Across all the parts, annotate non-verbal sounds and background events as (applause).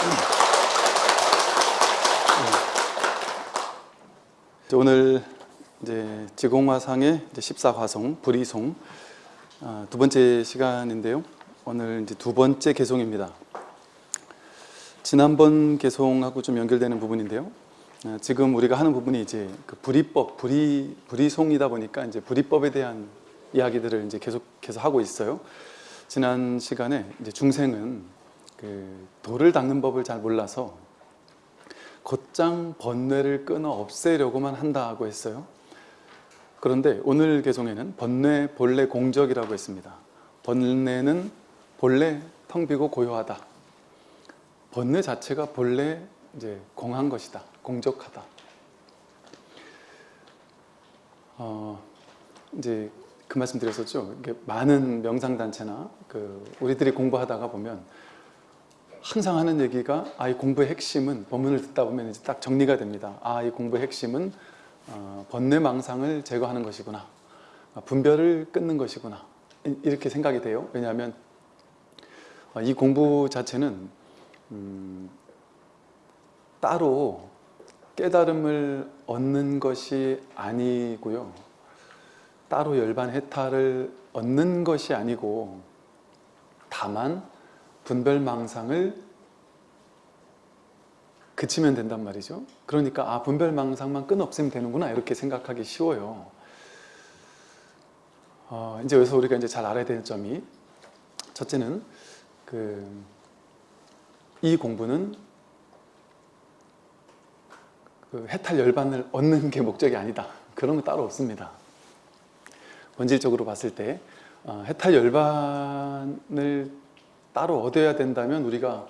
네. 오늘 이제 지공화상의 이제 14화송 불이송 아, 두 번째 시간인데요. 오늘 이제 두 번째 개송입니다. 지난번 개송하고 좀 연결되는 부분인데요. 아, 지금 우리가 하는 부분이 이제 그 불이법, 불이 불이송이다 보니까 이제 불이법에 대한 이야기들을 이제 계속해서 하고 있어요. 지난 시간에 이제 중생은 그 돌을 닦는 법을 잘 몰라서 곧장 번뇌를 끊어 없애려고만 한다고 했어요. 그런데 오늘 개송에는 번뇌 본래 공적이라고 했습니다. 번뇌는 본래 텅 비고 고요하다. 번뇌 자체가 본래 이제 공한 것이다. 공적하다. 어, 이제 그 말씀 드렸었죠. 많은 명상단체나 그 우리들이 공부하다가 보면 항상 하는 얘기가 아, 이 공부의 핵심은 본문을 듣다 보면 이제 딱 정리가 됩니다. 아, 이 공부의 핵심은 어, 번뇌망상을 제거하는 것이구나. 아, 분별을 끊는 것이구나. 이렇게 생각이 돼요. 왜냐하면 어, 이 공부 자체는 음, 따로 깨달음을 얻는 것이 아니고요. 따로 열반 해탈을 얻는 것이 아니고 다만 분별망상을 그치면 된단 말이죠. 그러니까 아 분별망상만 끊 없애면 되는구나 이렇게 생각하기 쉬워요. 어, 이제 여기서 우리가 이제 잘 알아야 되는 점이 첫째는 그 이 공부는 그 해탈 열반을 얻는 게 목적이 아니다. 그런 거 따로 없습니다. 본질적으로 봤을 때 어, 해탈 열반을 따로 얻어야 된다면 우리가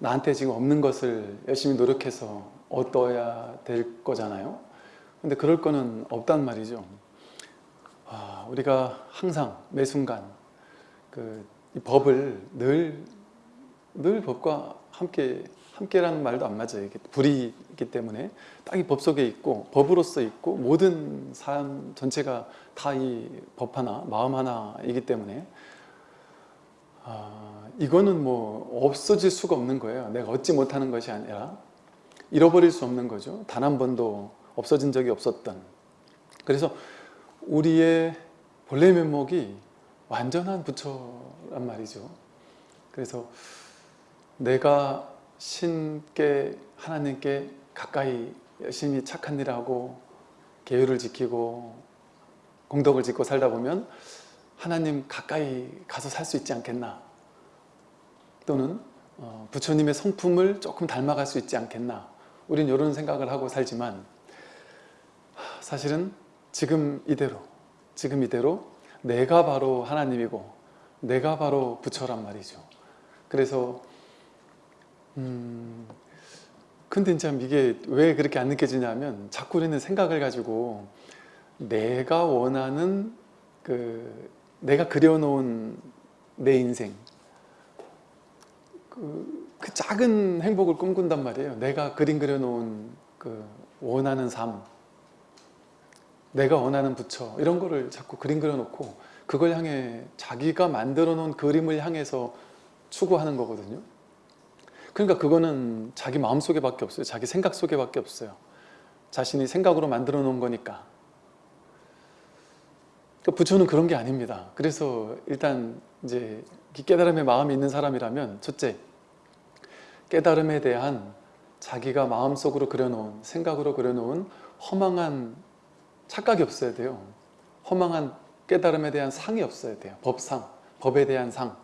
나한테 지금 없는 것을 열심히 노력해서 얻어야 될 거잖아요. 근데 그럴 거는 없단 말이죠. 아, 우리가 항상 매 순간 그 법을 늘, 늘 법과 함께 함께라는 말도 안 맞아요. 이게 불이 있기 때문에 딱 이 법 속에 있고 법으로서 있고 모든 삶 전체가 다 이 법 하나, 마음 하나이기 때문에 아, 이거는 뭐 없어질 수가 없는 거예요. 내가 얻지 못하는 것이 아니라 잃어버릴 수 없는 거죠. 단 한 번도 없어진 적이 없었던 그래서 우리의 본래 면목이 완전한 부처란 말이죠. 그래서 내가 신께 하나님께 가까이 열심히 착한 일을 하고 계율을 지키고 공덕을 짓고 살다 보면 하나님 가까이 가서 살 수 있지 않겠나 또는 어, 부처님의 성품을 조금 닮아갈 수 있지 않겠나. 우린 이런 생각을 하고 살지만 사실은 지금 이대로 지금 이대로 내가 바로 하나님이고 내가 바로 부처란 말이죠. 그래서 음 근데 참 이게 왜 그렇게 안 느껴지냐면 자꾸 우리는 생각을 가지고 내가 원하는 그 내가 그려놓은 내 인생 그, 그 작은 행복을 꿈꾼단 말이에요. 내가 그림 그려놓은 그 원하는 삶 내가 원하는 부처 이런 거를 자꾸 그림 그려놓고 그걸 향해 자기가 만들어 놓은 그림을 향해서 추구하는 거거든요. 그러니까 그거는 자기 마음속에 밖에 없어요. 자기 생각 속에 밖에 없어요. 자신이 생각으로 만들어 놓은 거니까. 그 부처는 그런 게 아닙니다. 그래서 일단 이제 깨달음의 마음이 있는 사람이라면 첫째 깨달음에 대한 자기가 마음속으로 그려놓은 생각으로 그려놓은 허망한 착각이 없어야 돼요. 허망한 깨달음에 대한 상이 없어야 돼요. 법상, 법에 대한 상.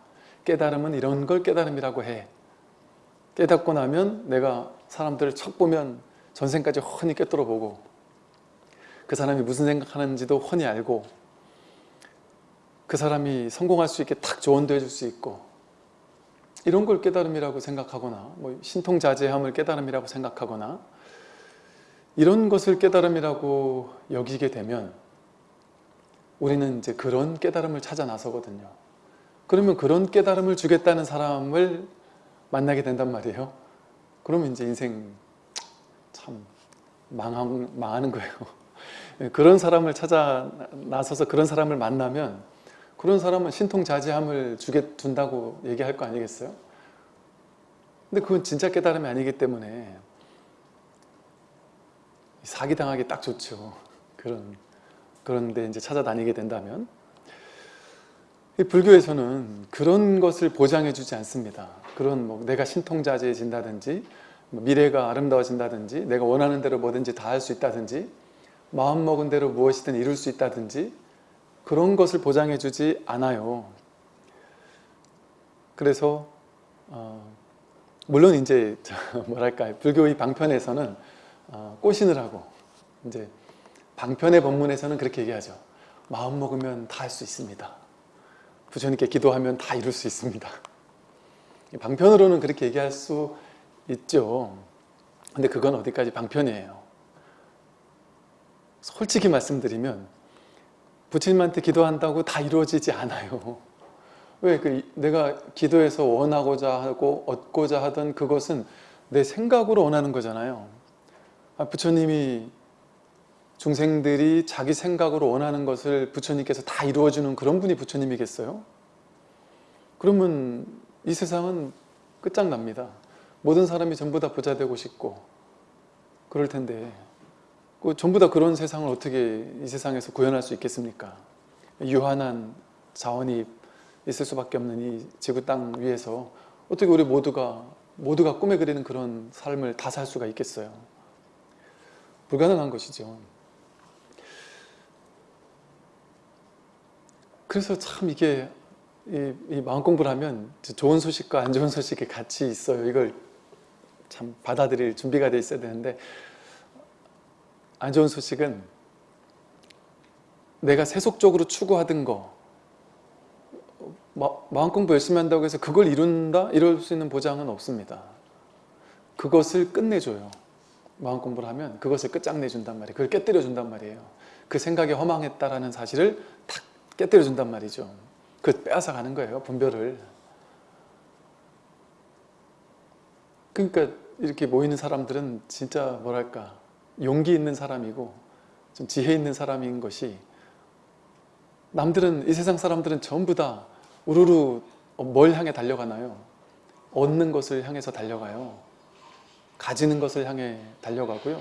깨달음은 이런 걸 깨달음이라고 해. 깨닫고 나면 내가 사람들을 척 보면 전생까지 훤히 꿰뚫어 보고 그 사람이 무슨 생각하는지도 훤히 알고 그 사람이 성공할 수 있게 탁 조언도 해줄 수 있고 이런 걸 깨달음이라고 생각하거나 뭐 신통자제함을 깨달음이라고 생각하거나 이런 것을 깨달음이라고 여기게 되면 우리는 이제 그런 깨달음을 찾아 나서거든요. 그러면 그런 깨달음을 주겠다는 사람을 만나게 된단 말이에요. 그러면 이제 인생 참 망한, 망하는 거예요. (laughs) 그런 사람을 찾아 나서서 그런 사람을 만나면 그런 사람은 신통자제함을 주게 둔다고 얘기할 거 아니겠어요? 근데 그건 진짜 깨달음이 아니기 때문에 사기당하기 딱 좋죠. 그런 그런데 이제 찾아다니게 된다면 이 불교에서는 그런 것을 보장해 주지 않습니다. 그런 뭐 내가 신통자재해진다든지 뭐 미래가 아름다워진다든지 내가 원하는 대로 뭐든지 다 할 수 있다든지 마음먹은 대로 무엇이든 이룰 수 있다든지 그런 것을 보장해 주지 않아요. 그래서 어, 물론 이제 뭐랄까 불교의 방편에서는 어, 하고 이제 방편의 법문에서는 그렇게 얘기하죠. 마음 먹으면 다 할 수 있습니다. 부처님께 기도하면 다 이룰 수 있습니다. 방편으로는 그렇게 얘기할 수 있죠. 근데 그건 어디까지 방편이에요. 솔직히 말씀드리면 부처님한테 기도한다고 다 이루어지지 않아요. 왜? 그 내가 기도해서 원하고자 하고 얻고자 하던 그것은 내 생각으로 원하는 거잖아요. 아, 부처님이 중생들이 자기 생각으로 원하는 것을 부처님께서 다 이루어주는 그런 분이 부처님이겠어요? 그러면 이 세상은 끝장납니다. 모든 사람이 전부 다 부자 되고 싶고 그럴 텐데 그 전부 다 그런 세상을 어떻게 이 세상에서 구현할 수 있겠습니까? 유한한 자원이 있을 수밖에 없는 이 지구 땅 위에서 어떻게 우리 모두가 모두가 꿈에 그리는 그런 삶을 다 살 수가 있겠어요? 불가능한 것이죠. 그래서 참 이게 이, 이 마음 공부를 하면 좋은 소식과 안 좋은 소식이 같이 있어요. 이걸 참 받아들일 준비가 돼 있어야 되는데 안 좋은 소식은 내가 세속적으로 추구하던 거 마, 마음 공부 열심히 한다고 해서 그걸 이룬다? 이룰 수 있는 보장은 없습니다. 그것을 끝내줘요. 마음 공부를 하면 그것을 끝장내준단 말이에요. 그걸 깨뜨려준단 말이에요. 그 생각이 허망했다라는 사실을 탁 깨뜨려준단 말이죠. 그 빼앗아 가는 거예요. 분별을. 그러니까 이렇게 모이는 사람들은 진짜 뭐랄까 용기 있는 사람이고 좀 지혜 있는 사람인 것이 남들은 이 세상 사람들은 전부 다 우르르 뭘 향해 달려가나요? 얻는 것을 향해서 달려가요. 가지는 것을 향해 달려가고요.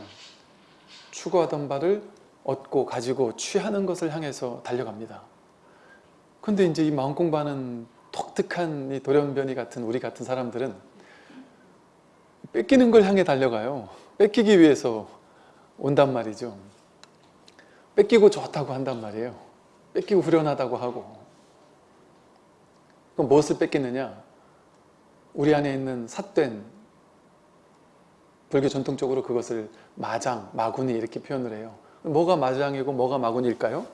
추구하던 바를 얻고 가지고 취하는 것을 향해서 달려갑니다. 근데 이제 이 마음 공부하는 독특한 이 돌연변이 같은 우리 같은 사람들은 뺏기는 걸 향해 달려가요. 뺏기기 위해서 온단 말이죠. 뺏기고 좋다고 한단 말이에요. 뺏기고 후련하다고 하고. 그럼 무엇을 뺏기느냐? 우리 안에 있는 삿된 불교 전통적으로 그것을 마장, 마군이 이렇게 표현을 해요. 뭐가 마장이고 뭐가 마군일까요?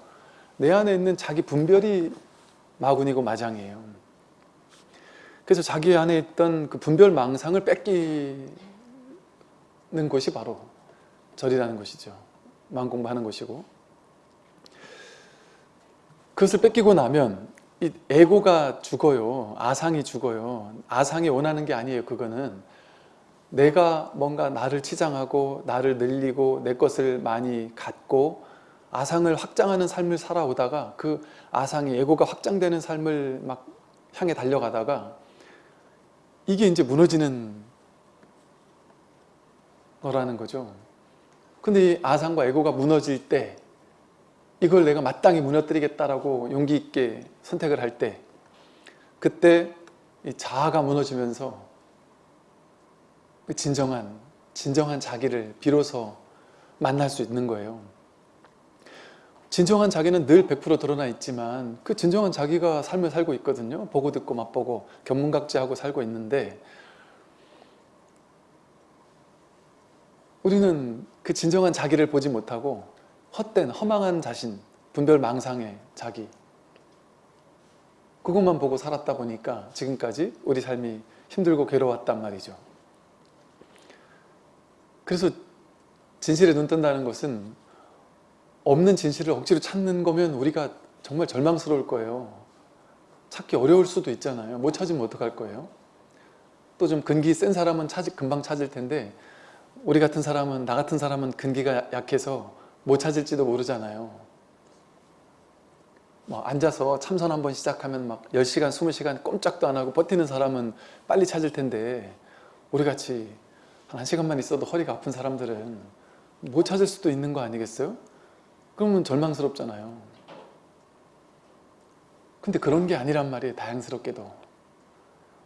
내 안에 있는 자기 분별이 마군이고 마장이에요. 그래서 자기 안에 있던 그 분별 망상을 뺏기는 것이 바로 절이라는 것이죠. 마음 공부하는 것이고 그것을 뺏기고 나면 이 에고가 죽어요. 아상이 죽어요. 아상이 원하는 게 아니에요. 그거는 내가 뭔가 나를 치장하고 나를 늘리고 내 것을 많이 갖고 아상을 확장하는 삶을 살아오다가 그 아상이 에고가 확장되는 삶을 막 향해 달려가다가 이게 이제 무너지는 거라는 거죠. 근데 이 아상과 에고가 무너질 때 이걸 내가 마땅히 무너뜨리겠다라고 용기 있게 선택을 할 때 그때 이 자아가 무너지면서 그 진정한 진정한 자기를 비로소 만날 수 있는 거예요. 진정한 자기는 늘 100% 드러나 있지만 그 진정한 자기가 삶을 살고 있거든요. 보고 듣고 맛보고 견문각지하고 살고 있는데 우리는 그 진정한 자기를 보지 못하고 헛된 허망한 자신, 분별망상의 자기 그것만 보고 살았다 보니까 지금까지 우리 삶이 힘들고 괴로웠단 말이죠. 그래서 진실에 눈 뜬다는 것은 없는 진실을 억지로 찾는 거면 우리가 정말 절망스러울 거예요. 찾기 어려울 수도 있잖아요. 못 찾으면 어떡할 거예요? 또 좀 근기 센 사람은 찾, 금방 찾을 텐데 우리 같은 사람은 나 같은 사람은 근기가 약해서 못 찾을지도 모르잖아요. 뭐 앉아서 참선 한번 시작하면 막 10시간, 20시간 꼼짝도 안 하고 버티는 사람은 빨리 찾을 텐데 우리같이 한 1시간만 있어도 허리가 아픈 사람들은 못 찾을 수도 있는 거 아니겠어요? 그러면 절망스럽잖아요. 근데 그런 게 아니란 말이에요. 다양스럽게도.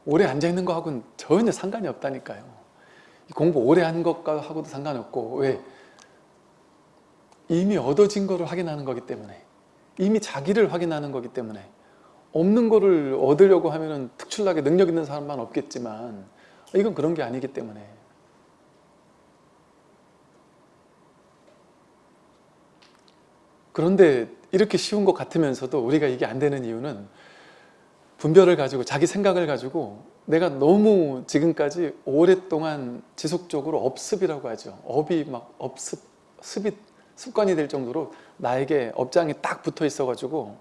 오래 앉아있는 거하고는 전혀 상관이 없다니까요. 이 공부 오래 한 것하고도 상관없고 왜? 이미 얻어진 거를 확인하는 거기 때문에 이미 자기를 확인하는 거기 때문에 없는 거를 얻으려고 하면 특출나게 능력 있는 사람만 없겠지만 이건 그런 게 아니기 때문에 그런데 이렇게 쉬운 것 같으면서도 우리가 이게 안 되는 이유는 분별을 가지고 자기 생각을 가지고 내가 너무 지금까지 오랫동안 지속적으로 업습이라고 하죠. 업이 막 업습, 습이 습관이 될 정도로 나에게 업장이 딱 붙어 있어 가지고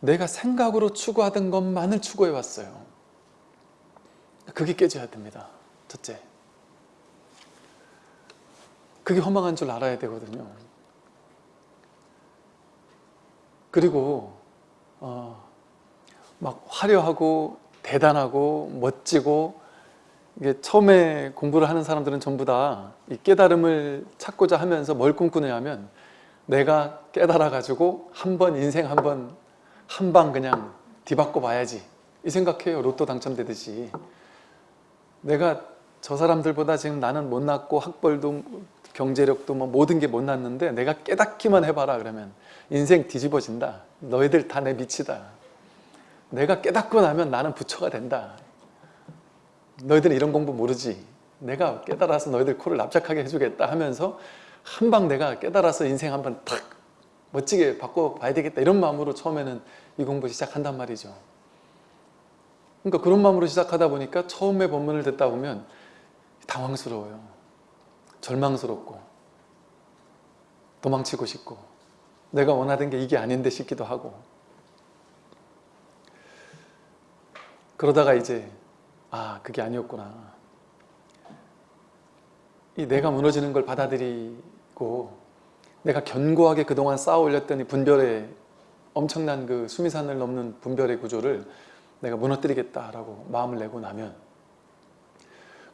내가 생각으로 추구하던 것만을 추구해 왔어요. 그게 깨져야 됩니다. 첫째. 그게 허망한 줄 알아야 되거든요. 그리고 어, 막 화려하고 대단하고 멋지고 이게 처음에 공부를 하는 사람들은 전부 다 이 깨달음을 찾고자 하면서 뭘 꿈꾸느냐면 내가 깨달아 가지고 한 번 인생 한 번 한 방 그냥 뒤바꿔 봐야지. 이 생각해요. 로또 당첨되듯이. 내가 저 사람들보다 지금 나는 못났고 학벌도 경제력도 뭐 모든 게 못났는데 내가 깨닫기만 해봐라 그러면 인생 뒤집어진다. 너희들 다 내 밑이다 내가 깨닫고 나면 나는 부처가 된다. 너희들은 이런 공부 모르지. 내가 깨달아서 너희들 코를 납작하게 해주겠다 하면서 한 방 내가 깨달아서 인생 한번 탁 멋지게 바꿔봐야 되겠다. 이런 마음으로 처음에는 이 공부 시작한단 말이죠. 그러니까 그런 마음으로 시작하다 보니까 처음에 본문을 듣다 보면 당황스러워요. 절망스럽고 도망치고 싶고 내가 원하던 게 이게 아닌데 싶기도 하고 그러다가 이제 아 그게 아니었구나. 이 내가 무너지는 걸 받아들이고 내가 견고하게 그동안 쌓아 올렸던 이 분별의 엄청난 그 수미산을 넘는 분별의 구조를 내가 무너뜨리겠다라고 마음을 내고 나면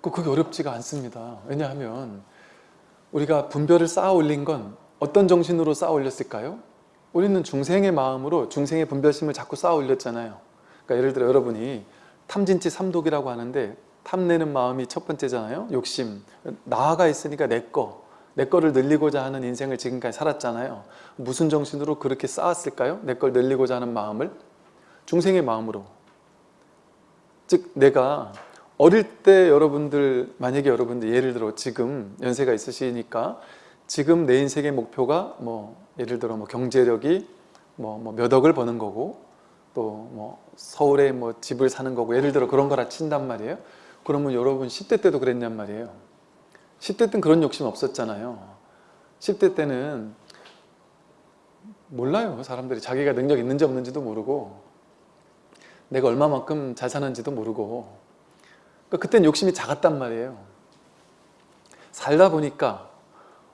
그 그게 어렵지가 않습니다. 왜냐하면 우리가 분별을 쌓아 올린 건 어떤 정신으로 쌓아 올렸을까요? 우리는 중생의 마음으로 중생의 분별심을 자꾸 쌓아 올렸잖아요. 그러니까 예를 들어 여러분이 탐진치 삼독이라고 하는데 탐내는 마음이 첫 번째잖아요. 욕심. 나아가 있으니까 내꺼 내 거를 늘리고자 하는 인생을 지금까지 살았잖아요. 무슨 정신으로 그렇게 쌓았을까요? 내 걸 늘리고자 하는 마음을? 중생의 마음으로. 즉 내가 어릴 때 여러분들 만약에 여러분들 예를 들어 지금 연세가 있으시니까 지금 내 인생의 목표가 뭐 예를 들어 뭐 경제력이 뭐 몇 억을 버는 거고 또 뭐 서울에 뭐 집을 사는 거고 예를 들어 그런 거라 친단 말이에요. 그러면 여러분 10대 때도 그랬냔 말이에요. 10대 때는 그런 욕심 없었잖아요. 10대 때는 몰라요. 사람들이 자기가 능력 있는지 없는지도 모르고 내가 얼마만큼 잘 사는지도 모르고. 그러니까 그땐 욕심이 작았단 말이에요. 살다 보니까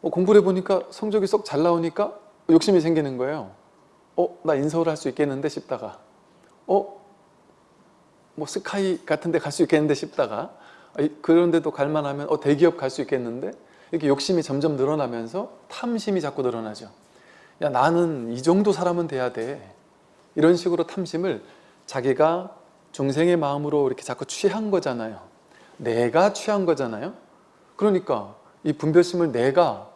어, 공부를 해보니까 성적이 쏙잘 나오니까 욕심이 생기는 거예요. 어? 나 인서울 할 수 있겠는데 싶다가 어? 뭐 스카이 같은 데 갈 수 있겠는데 싶다가 그런데도 갈만하면 어, 대기업 갈 수 있겠는데? 이렇게 욕심이 점점 늘어나면서 탐심이 자꾸 늘어나죠. 야 나는 이 정도 사람은 돼야 돼. 이런 식으로 탐심을 자기가 중생의 마음으로 이렇게 자꾸 취한 거잖아요. 내가 취한 거잖아요. 그러니까 이 분별심을 내가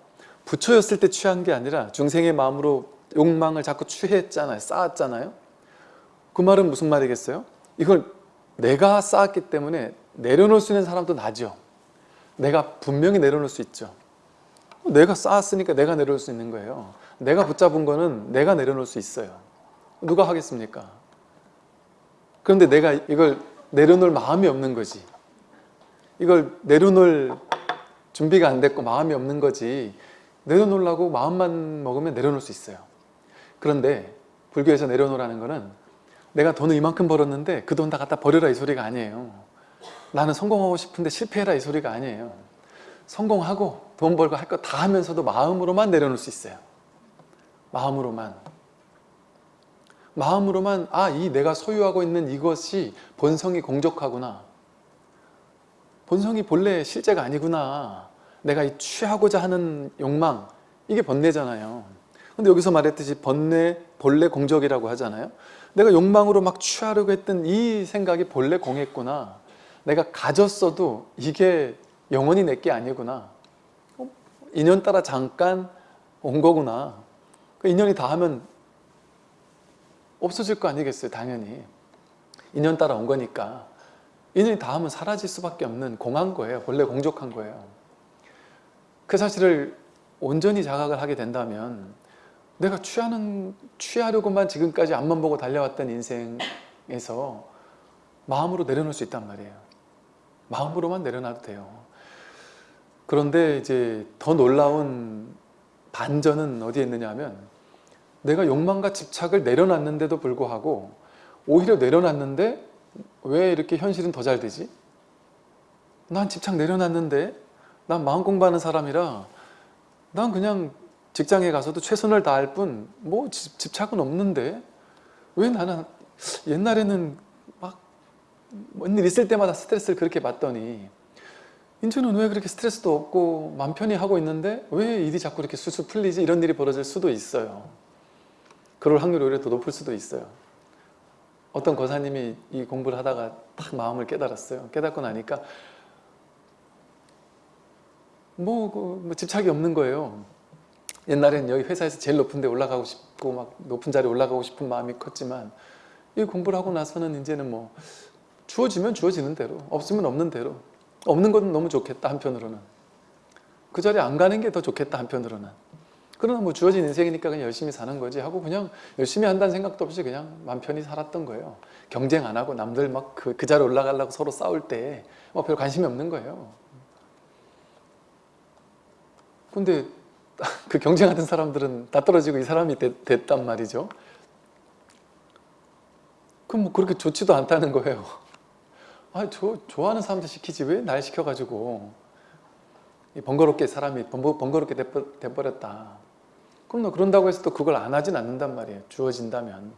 부처였을 때 취한 게 아니라 중생의 마음으로 욕망을 자꾸 취했잖아요. 쌓았잖아요 그 말은 무슨 말이겠어요? 이걸 내가 쌓았기 때문에 내려놓을 수 있는 사람도 나죠. 내가 분명히 내려놓을 수 있죠. 내가 쌓았으니까 내가 내려놓을 수 있는 거예요. 내가 붙잡은 거는 내가 내려놓을 수 있어요. 누가 하겠습니까? 그런데 내가 이걸 내려놓을 마음이 없는 거지. 이걸 내려놓을 준비가 안 됐고 마음이 없는 거지. 내려놓으려고 마음만 먹으면 내려놓을 수 있어요. 그런데 불교에서 내려놓으라는 거는 내가 돈을 이만큼 벌었는데 그 돈 다 갖다 버려라 이 소리가 아니에요 나는 성공하고 싶은데 실패해라 이 소리가 아니에요 성공하고 돈 벌고 할 거 다 하면서도 마음으로만 내려놓을 수 있어요 마음으로만 마음으로만 아 이 내가 소유하고 있는 이것이 본성이 공적하구나 본성이 본래 실제가 아니구나. 내가 이 취하고자 하는 욕망 이게 번뇌잖아요. 근데 여기서 말했듯이 번뇌, 본래 공적이라고 하잖아요. 내가 욕망으로 막 취하려고 했던 이 생각이 본래 공했구나. 내가 가졌어도 이게 영원히 내 게 아니구나. 어? 인연 따라 잠깐 온 거구나. 그 인연이 다 하면 없어질 거 아니겠어요, 당연히. 인연 따라 온 거니까. 인연이 다 하면 사라질 수밖에 없는 공한 거예요. 본래 공적한 거예요. 그 사실을 온전히 자각을 하게 된다면 내가 취하는, 취하려고만 지금까지 앞만 보고 달려왔던 인생에서 마음으로 내려놓을 수 있단 말이에요. 마음으로만 내려놔도 돼요. 그런데 이제 더 놀라운 반전은 어디에 있느냐 하면 내가 욕망과 집착을 내려놨는데도 불구하고 오히려 내려놨는데 왜 이렇게 현실은 더 잘 되지? 난 집착 내려놨는데 난 마음 공부하는 사람이라 난 그냥 직장에 가서도 최선을 다할 뿐 뭐 집착은 없는데 왜 나는 옛날에는 막 뭔 일 있을 때마다 스트레스를 그렇게 받더니 이제는 왜 그렇게 스트레스도 없고 맘 편히 하고 있는데 왜 일이 자꾸 이렇게 술술 풀리지? 이런 일이 벌어질 수도 있어요. 그럴 확률이 오히려 더 높을 수도 있어요. 어떤 거사님이 이 공부를 하다가 딱 마음을 깨달았어요. 깨닫고 나니까 뭐, 그, 뭐 집착이 없는 거예요 옛날엔 여기 회사에서 제일 높은 데 올라가고 싶고 막 높은 자리에 올라가고 싶은 마음이 컸지만 이 공부를 하고 나서는 이제는 뭐 주어지면 주어지는 대로 없으면 없는 대로 없는 건 너무 좋겠다 한편으로는. 그 자리에 안 가는 게 더 좋겠다 한편으로는. 그러나 뭐 주어진 인생이니까 그냥 열심히 사는 거지 하고 그냥 열심히 한다는 생각도 없이 그냥 맘 편히 살았던 거예요. 경쟁 안 하고 남들 막그 그 자리에 올라가려고 서로 싸울 때뭐별 관심이 없는 거예요. 근데 (laughs) 그 경쟁하던 사람들은 다 떨어지고 이 사람이 됐, 됐단 말이죠. 그럼 뭐 그렇게 좋지도 않다는 거예요. 아, 저 좋아하는 사람들 시키지 왜 날 시켜가지고 번거롭게 사람이 번거 롭게 돼버렸다. 그럼 너 그런다고 해서 또 그걸 안 하진 않는단 말이에요. 주어진다면.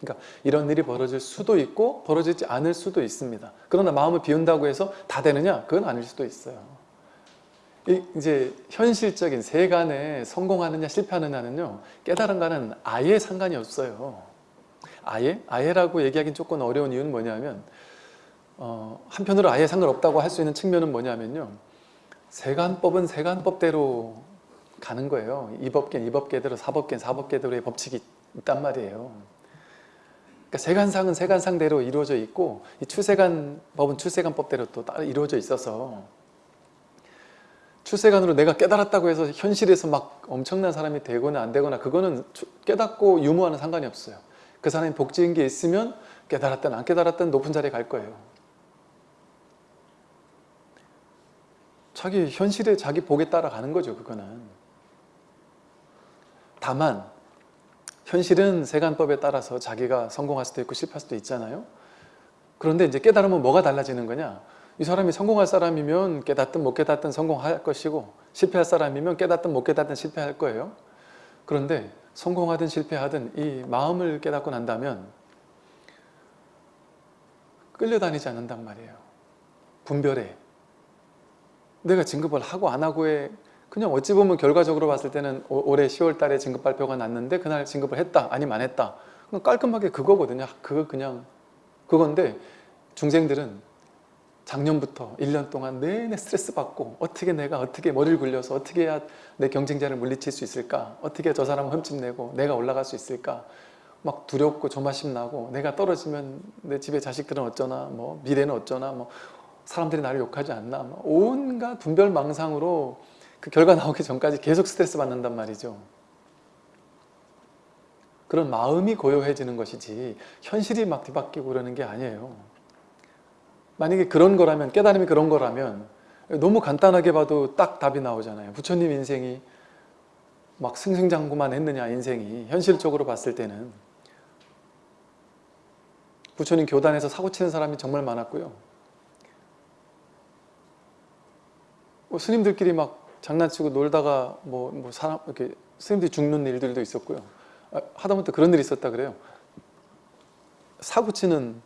그러니까 이런 일이 벌어질 수도 있고 벌어지지 않을 수도 있습니다. 그러나 마음을 비운다고 해서 다 되느냐? 그건 아닐 수도 있어요. 이제 현실적인 세간에 성공하느냐 실패하느냐는요 깨달은과는 아예 상관이 없어요. 아예? 아예라고 얘기하기는 조금 어려운 이유는 뭐냐면 어, 한편으로 아예 상관없다고 할 수 있는 측면은 뭐냐면요 세간법은 세간법대로 가는 거예요. 이법계는 이법계대로 사법계는 사법계대로의 법칙이 있단 말이에요. 그러니까 세간상은 세간상대로 이루어져 있고 이 출세간법은 출세간법대로 또 따로 이루어져 있어서 출세관으로 내가 깨달았다고 해서 현실에서 막 엄청난 사람이 되거나 안 되거나 그거는 깨닫고 유무와는 상관이 없어요. 그 사람이 복지인 게 있으면 깨달았든 안 깨달았든 높은 자리에 갈 거예요. 자기 현실에 자기 복에 따라가는 거죠. 그거는. 다만 현실은 세간법에 따라서 자기가 성공할 수도 있고 실패할 수도 있잖아요. 그런데 이제 깨달으면 뭐가 달라지는 거냐? 이 사람이 성공할 사람이면 깨닫든 못 깨닫든 성공할 것이고 실패할 사람이면 깨닫든 못 깨닫든 실패할 거예요. 그런데 성공하든 실패하든 이 마음을 깨닫고 난다면 끌려다니지 않는단 말이에요. 분별해. 내가 진급을 하고 안 하고에 그냥 어찌 보면 결과적으로 봤을 때는 올해 10월 달에 진급 발표가 났는데 그날 진급을 했다 아니면 안 했다 깔끔하게 그거거든요. 그거 그냥 그건데 중생들은 작년부터 1년 동안 내내 스트레스 받고 어떻게 내가 어떻게 머리를 굴려서 어떻게 해야 내 경쟁자를 물리칠 수 있을까? 어떻게 저 사람을 흠집내고 내가 올라갈 수 있을까? 막 두렵고 조마심 나고 내가 떨어지면 내 집에 자식들은 어쩌나? 뭐 미래는 어쩌나? 뭐 사람들이 나를 욕하지 않나? 뭐 온갖 분별망상으로 그 결과 나오기 전까지 계속 스트레스 받는단 말이죠. 그런 마음이 고요해지는 것이지 현실이 막 뒤바뀌고 그러는 게 아니에요 만약에 그런 거라면 깨달음이 그런 거라면 너무 간단하게 봐도 딱 답이 나오잖아요. 부처님 인생이 막 승승장구만 했느냐 인생이. 현실적으로 봤을 때는. 부처님 교단에서 사고치는 사람이 정말 많았고요. 뭐 스님들끼리 막 장난치고 놀다가 뭐, 뭐 사람 이렇게 스님들이 죽는 일들도 있었고요. 아, 하다못해 그런 일이 있었다 그래요. 사고치는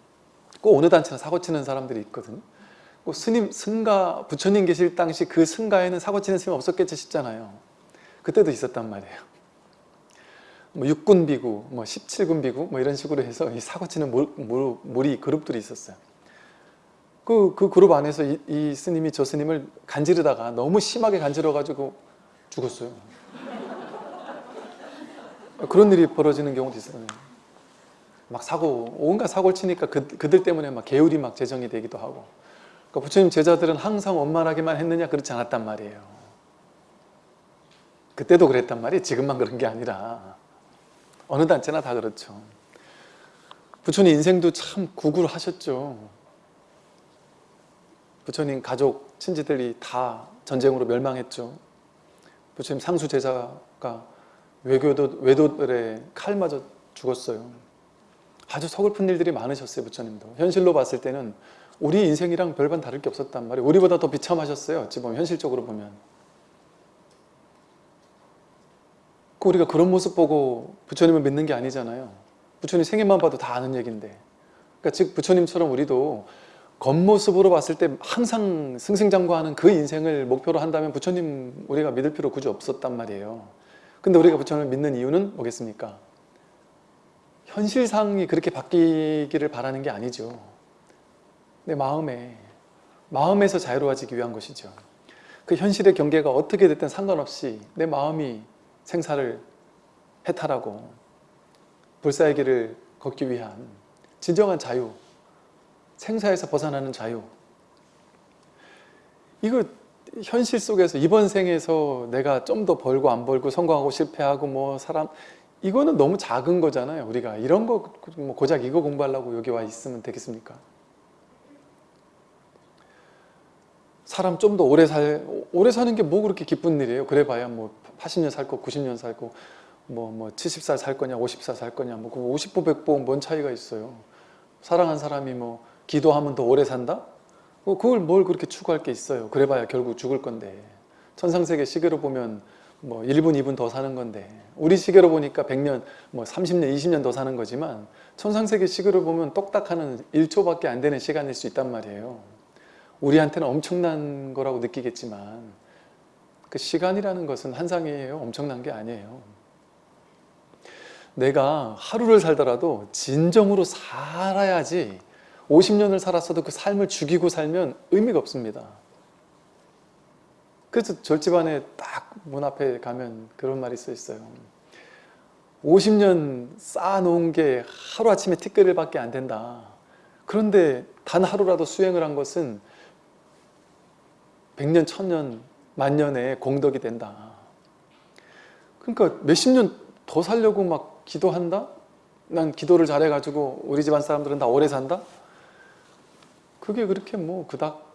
꼭 어느 단체나 사고 치는 사람들이 있거든요. 그 스님 승가 부처님 계실 당시 그 승가에는 사고 치는 스님 없었겠지 싶잖아요. 그때도 있었단 말이에요. 뭐 6군 비구, 뭐 17군 비구 뭐 이런 식으로 해서 이 사고 치는 물, 물, 무리 그룹들이 있었어요. 그, 그 그룹 안에서 이, 이 스님이 저 스님을 간지르다가 너무 심하게 간지러가지고 죽었어요. 그런 일이 벌어지는 경우도 있어요. 막 사고, 온갖 사고를 치니까 그, 그들 때문에 막 계율이 막 제정이 되기도 하고. 그러니까 부처님 제자들은 항상 원만하게만 했느냐? 그렇지 않았단 말이에요. 그때도 그랬단 말이에요. 지금만 그런 게 아니라. 어느 단체나 다 그렇죠. 부처님 인생도 참 구구를 하셨죠. 부처님 가족, 친지들이 다 전쟁으로 멸망했죠. 부처님 상수 제자가 외교도, 외도들의 칼 맞아 죽었어요. 아주 서글픈 일들이 많으셨어요, 부처님도. 현실로 봤을 때는 우리 인생이랑 별반 다를 게 없었단 말이에요. 우리보다 더 비참하셨어요, 어찌 현실적으로 보면. 그 우리가 그런 모습 보고 부처님을 믿는 게 아니잖아요. 부처님 생애만 봐도 다 아는 얘기인데. 그러니까 즉 부처님처럼 우리도 겉모습으로 봤을 때 항상 승승장구하는 그 인생을 목표로 한다면 부처님 우리가 믿을 필요 굳이 없었단 말이에요. 근데 우리가 부처님을 믿는 이유는 뭐겠습니까? 현실상이 그렇게 바뀌기를 바라는 게 아니죠. 내 마음에, 마음에서 자유로워지기 위한 것이죠. 그 현실의 경계가 어떻게 됐든 상관없이 내 마음이 생사를 해탈하고 불사의 길을 걷기 위한 진정한 자유, 생사에서 벗어나는 자유. 이거 현실 속에서 이번 생에서 내가 좀 더 벌고 안 벌고 성공하고 실패하고 뭐 사람 이거는 너무 작은 거잖아요. 우리가 이런 거뭐 고작 이거 공부하려고 여기 와 있으면 되겠습니까? 사람 좀 더 오래 살 오래 사는 게 뭐 그렇게 기쁜 일이에요. 그래 봐야 뭐 80년 살고 90년 살고 뭐뭐 70살 살 거냐 50살 살 거냐 뭐 50보 100보 뭔 차이가 있어요. 사랑한 사람이 뭐 기도하면 더 오래 산다? 뭐 그걸 뭘 그렇게 추구할 게 있어요. 그래 봐야 결국 죽을 건데 천상세계 시계로 보면 뭐 1분 2분 더 사는 건데 우리 시계로 보니까 100년 뭐 30년 20년 더 사는 거지만 천상세계 시계로 보면 똑딱하는 1초밖에 안 되는 시간일 수 있단 말이에요. 우리한테는 엄청난 거라고 느끼겠지만 그 시간이라는 것은 한상이에요. 엄청난 게 아니에요. 내가 하루를 살더라도 진정으로 살아야지 50년을 살았어도 그 삶을 죽이고 살면 의미가 없습니다. 그래서 절집안에 딱 문 앞에 가면 그런 말이 써 있어요. 50년 쌓아놓은 게 하루아침에 티끌밖에 안 된다. 그런데 단 하루라도 수행을 한 것은 100년, 1000년, 만년의 공덕이 된다. 그러니까 몇십 년 더 살려고 막 기도한다? 난 기도를 잘해가지고 우리 집안 사람들은 다 오래 산다? 그게 그렇게 뭐 그닥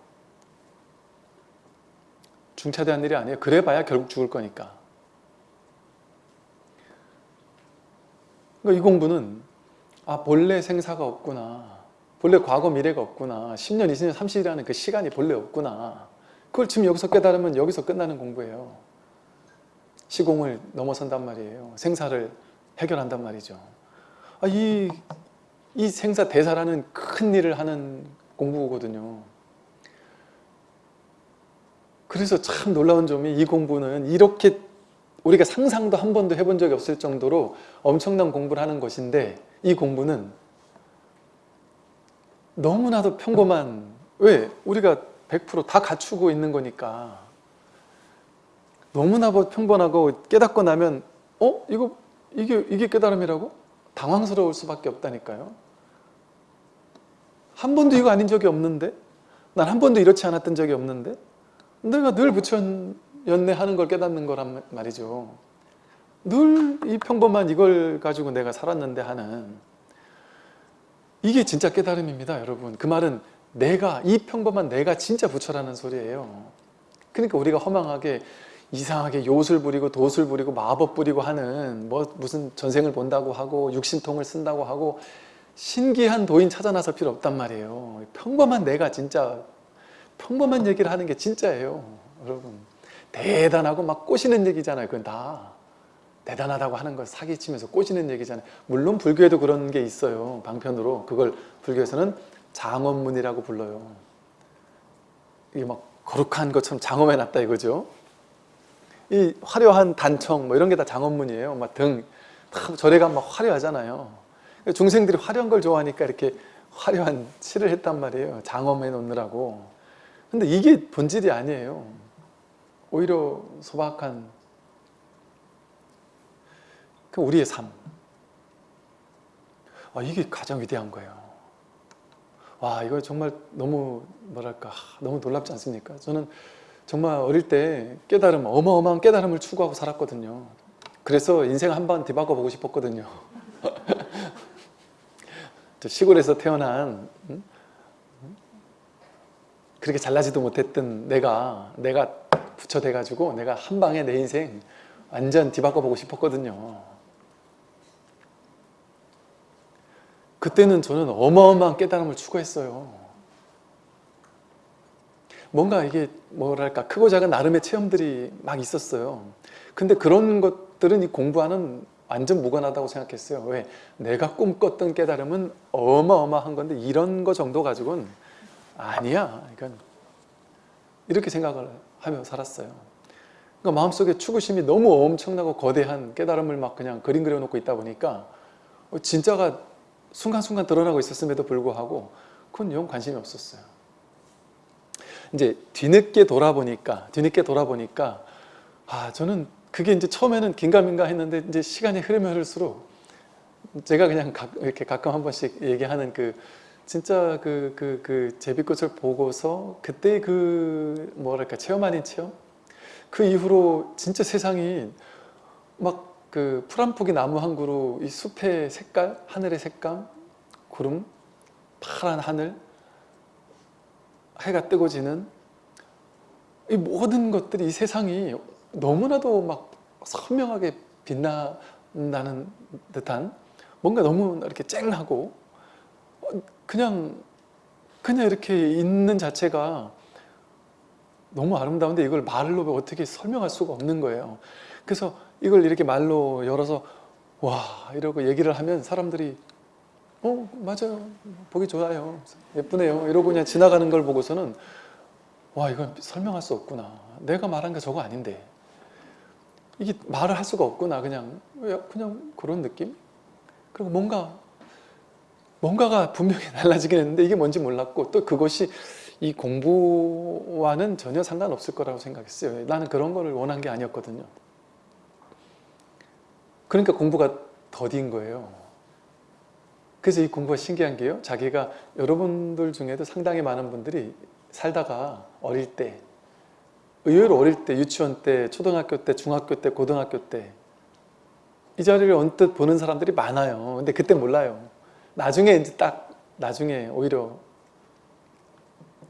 중차대한 일이 아니에요. 그래봐야 결국 죽을 거니까. 그러니까 이 공부는 아 본래 생사가 없구나. 본래 과거 미래가 없구나. 10년, 20년, 30년이라는 그 시간이 본래 없구나. 그걸 지금 여기서 깨달으면 여기서 끝나는 공부예요. 시공을 넘어선단 말이에요. 생사를 해결한단 말이죠. 아, 이, 이 생사 대사라는 큰 일을 하는 공부거든요. 그래서 참 놀라운 점이 이 공부는 이렇게 우리가 상상도 한 번도 해본 적이 없을 정도로 엄청난 공부를 하는 것인데 이 공부는 너무나도 평범한 왜? 우리가 100%다 갖추고 있는 거니까 너무나 평범하고 깨닫고 나면 어? 이거 이게 이게 깨달음이라고? 당황스러울 수밖에 없다니까요. 한 번도 이거 아닌 적이 없는데 난 한 번도 이렇지 않았던 적이 없는데 내가 늘 부처연내 하는 걸 깨닫는 거란 말이죠. 늘 이 평범한 이걸 가지고 내가 살았는데 하는 이게 진짜 깨달음입니다 여러분. 그 말은 내가 이 평범한 내가 진짜 부처라는 소리예요. 그러니까 우리가 허망하게 이상하게 요술 부리고 도술 부리고 마법 부리고 하는 뭐 무슨 전생을 본다고 하고 육신통을 쓴다고 하고 신기한 도인 찾아 나설 필요 없단 말이에요. 평범한 내가 진짜 평범한 얘기를 하는 게 진짜예요 여러분 대단하고 막 꼬시는 얘기잖아요 그건 다 대단하다고 하는 걸 사기치면서 꼬시는 얘기잖아요 물론 불교에도 그런 게 있어요 방편으로 그걸 불교에서는 장원문이라고 불러요 이게 막 거룩한 것처럼 장엄해 놨다 이거죠. 이 화려한 단청 뭐 이런 게 다 장엄문이에요. 막 등, 다 절에 가면 막 화려하잖아요. 중생들이 화려한 걸 좋아하니까 이렇게 화려한 칠을 했단 말이에요. 장엄해 놓느라고. 근데 이게 본질이 아니에요. 오히려 소박한 그 우리의 삶. 아, 이게 가장 위대한 거예요. 와, 이거 정말 너무 뭐랄까 너무 놀랍지 않습니까? 저는 정말 어릴 때 깨달음, 어마어마한 깨달음을 추구하고 살았거든요. 그래서 인생 한 번 뒤바꿔 보고 싶었거든요. (laughs) 저 시골에서 태어난 음? 그렇게 잘나지도 못했던 내가 내가 부처돼 가지고 내가 한 방에 내 인생 완전 뒤바꿔 보고 싶었거든요. 그때는 저는 어마어마한 깨달음을 추구했어요. 뭔가 이게 뭐랄까 크고 작은 나름의 체험들이 막 있었어요. 근데 그런 것들은 이 공부하는 완전 무관하다고 생각했어요. 왜? 내가 꿈꿨던 깨달음은 어마어마한 건데 이런 거 정도 가지고는 아니야. 이건 이렇게 생각을 하며 살았어요. 그러니까 마음속에 추구심이 너무 엄청나고 거대한 깨달음을 막 그냥 그림 그려놓고 있다 보니까 진짜가 순간순간 드러나고 있었음에도 불구하고 그건 영 관심이 없었어요. 이제 뒤늦게 돌아보니까 뒤늦게 돌아보니까 아 저는 그게 이제 처음에는 긴가민가 했는데 이제 시간이 흐르면 흐를수록 제가 그냥 가, 이렇게 가끔 한 번씩 얘기하는 그 진짜 그 그 그 제비꽃을 보고서 그때 그 뭐랄까 체험 아닌 체험? 그 이후로 진짜 세상이 막 그 풀한폭이 나무 한 그루 이 숲의 색깔 하늘의 색감 구름 파란 하늘 해가 뜨고 지는 이 모든 것들이 이 세상이 너무나도 막 선명하게 빛나는 듯한 뭔가 너무 이렇게 쨍하고 그냥 그냥 이렇게 있는 자체가 너무 아름다운데 이걸 말로 어떻게 설명할 수가 없는 거예요. 그래서 이걸 이렇게 말로 열어서 와 이러고 얘기를 하면 사람들이 어 맞아요. 보기 좋아요. 예쁘네요. 이러고 그냥 지나가는 걸 보고서는 와 이건 설명할 수 없구나. 내가 말한 게 저거 아닌데. 이게 말을 할 수가 없구나. 그냥 그냥 그런 느낌? 그리고 뭔가 뭔가가 분명히 (laughs) 달라지긴 했는데 이게 뭔지 몰랐고 또 그것이 이 공부와는 전혀 상관없을 거라고 생각했어요 나는 그런 거를 원한 게 아니었거든요 그러니까 공부가 더딘 거예요 그래서 이 공부가 신기한 게요. 자기가 여러분들 중에도 상당히 많은 분들이 살다가 어릴 때 의외로 어릴 때 유치원 때 초등학교 때 중학교 때 고등학교 때 이 자리를 언뜻 보는 사람들이 많아요. 근데 그때 몰라요. 나중에 이제 딱 나중에 오히려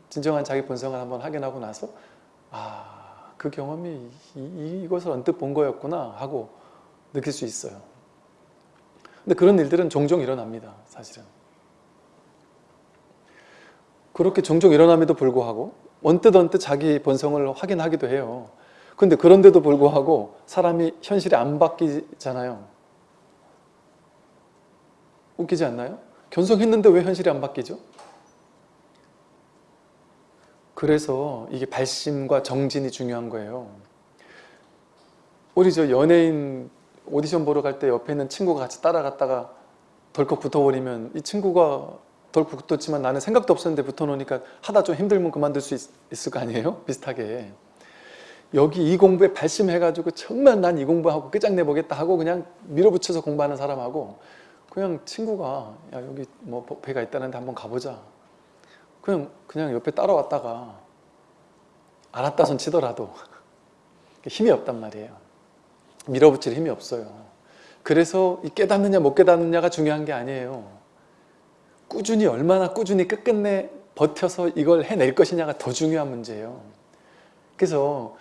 진정한 자기 본성을 한번 확인하고 나서 아, 그 경험이 이, 이것을 언뜻 본 거였구나 하고 느낄 수 있어요. 근데 그런 일들은 종종 일어납니다. 사실은. 그렇게 종종 일어남에도 불구하고 언뜻 언뜻 자기 본성을 확인하기도 해요. 근데 그런데도 불구하고 사람이 현실이 안 바뀌잖아요. 웃기지 않나요? 견성했는데 왜 현실이 안 바뀌죠? 그래서 이게 발심과 정진이 중요한 거예요. 우리 저 연예인 오디션 보러 갈 때 옆에 있는 친구가 같이 따라갔다가 덜컥 붙어버리면 이 친구가 덜컥 붙었지만 나는 생각도 없었는데 붙어놓으니까 하다 좀 힘들면 그만둘 수 있, 을거 아니에요? (laughs) 비슷하게 여기 이 공부에 발심해가지고 정말 난 이 공부하고 끝장내보겠다 하고 그냥 밀어붙여서 공부하는 사람하고 그냥 친구가 야 여기 뭐 배가 있다는데 한번 가보자 그냥 그냥 옆에 따라왔다가 알았다 손 치더라도 (laughs) 힘이 없단 말이에요 밀어붙일 힘이 없어요. 그래서 이 깨닫느냐 못 깨닫느냐가 중요한 게 아니에요. 꾸준히 얼마나 꾸준히 끝끝내 버텨서 이걸 해낼 것이냐가 더 중요한 문제예요. 그래서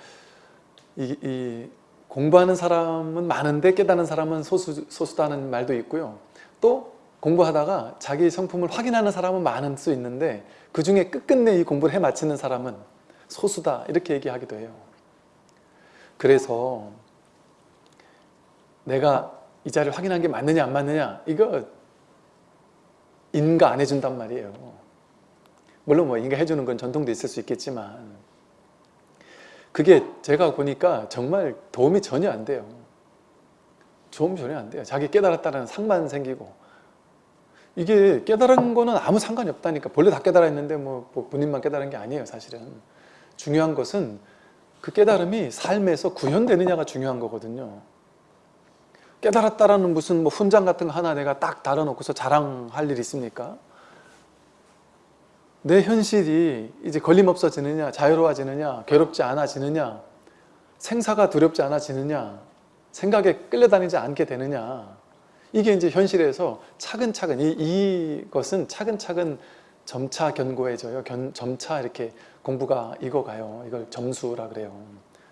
이, 이 공부하는 사람은 많은데 깨닫는 사람은 소수, 소수다는 말도 있고요. 또 공부하다가 자기 성품을 확인하는 사람은 많을 수 있는데 그 중에 끝끝내 이 공부를 해 마치는 사람은 소수다 이렇게 얘기하기도 해요. 그래서 내가 이 자리를 확인한 게 맞느냐 안 맞느냐 이거 인가 안 해준단 말이에요 물론 뭐 인가 해주는 건 전통도 있을 수 있겠지만 그게 제가 보니까 정말 도움이 전혀 안 돼요. 도움이 전혀 안 돼요. 자기 깨달았다는 상만 생기고 이게 깨달은 거는 아무 상관이 없다니까 본래 다 깨달아 있는데 뭐, 뭐 본인만 깨달은 게 아니에요 사실은 중요한 것은 그 깨달음이 삶에서 구현되느냐가 중요한 거거든요 깨달았다라는 무슨 뭐 훈장 같은 거 하나 내가 딱 달아놓고서 자랑할 일 있습니까? 내 현실이 이제 걸림없어지느냐 자유로워지느냐 괴롭지 않아지느냐 생사가 두렵지 않아지느냐 생각에 끌려다니지 않게 되느냐 이게 이제 현실에서 차근차근 이, 이것은 차근차근 점차 견고해져요. 견, 점차 이렇게 공부가 익어가요. 이걸 점수라 그래요.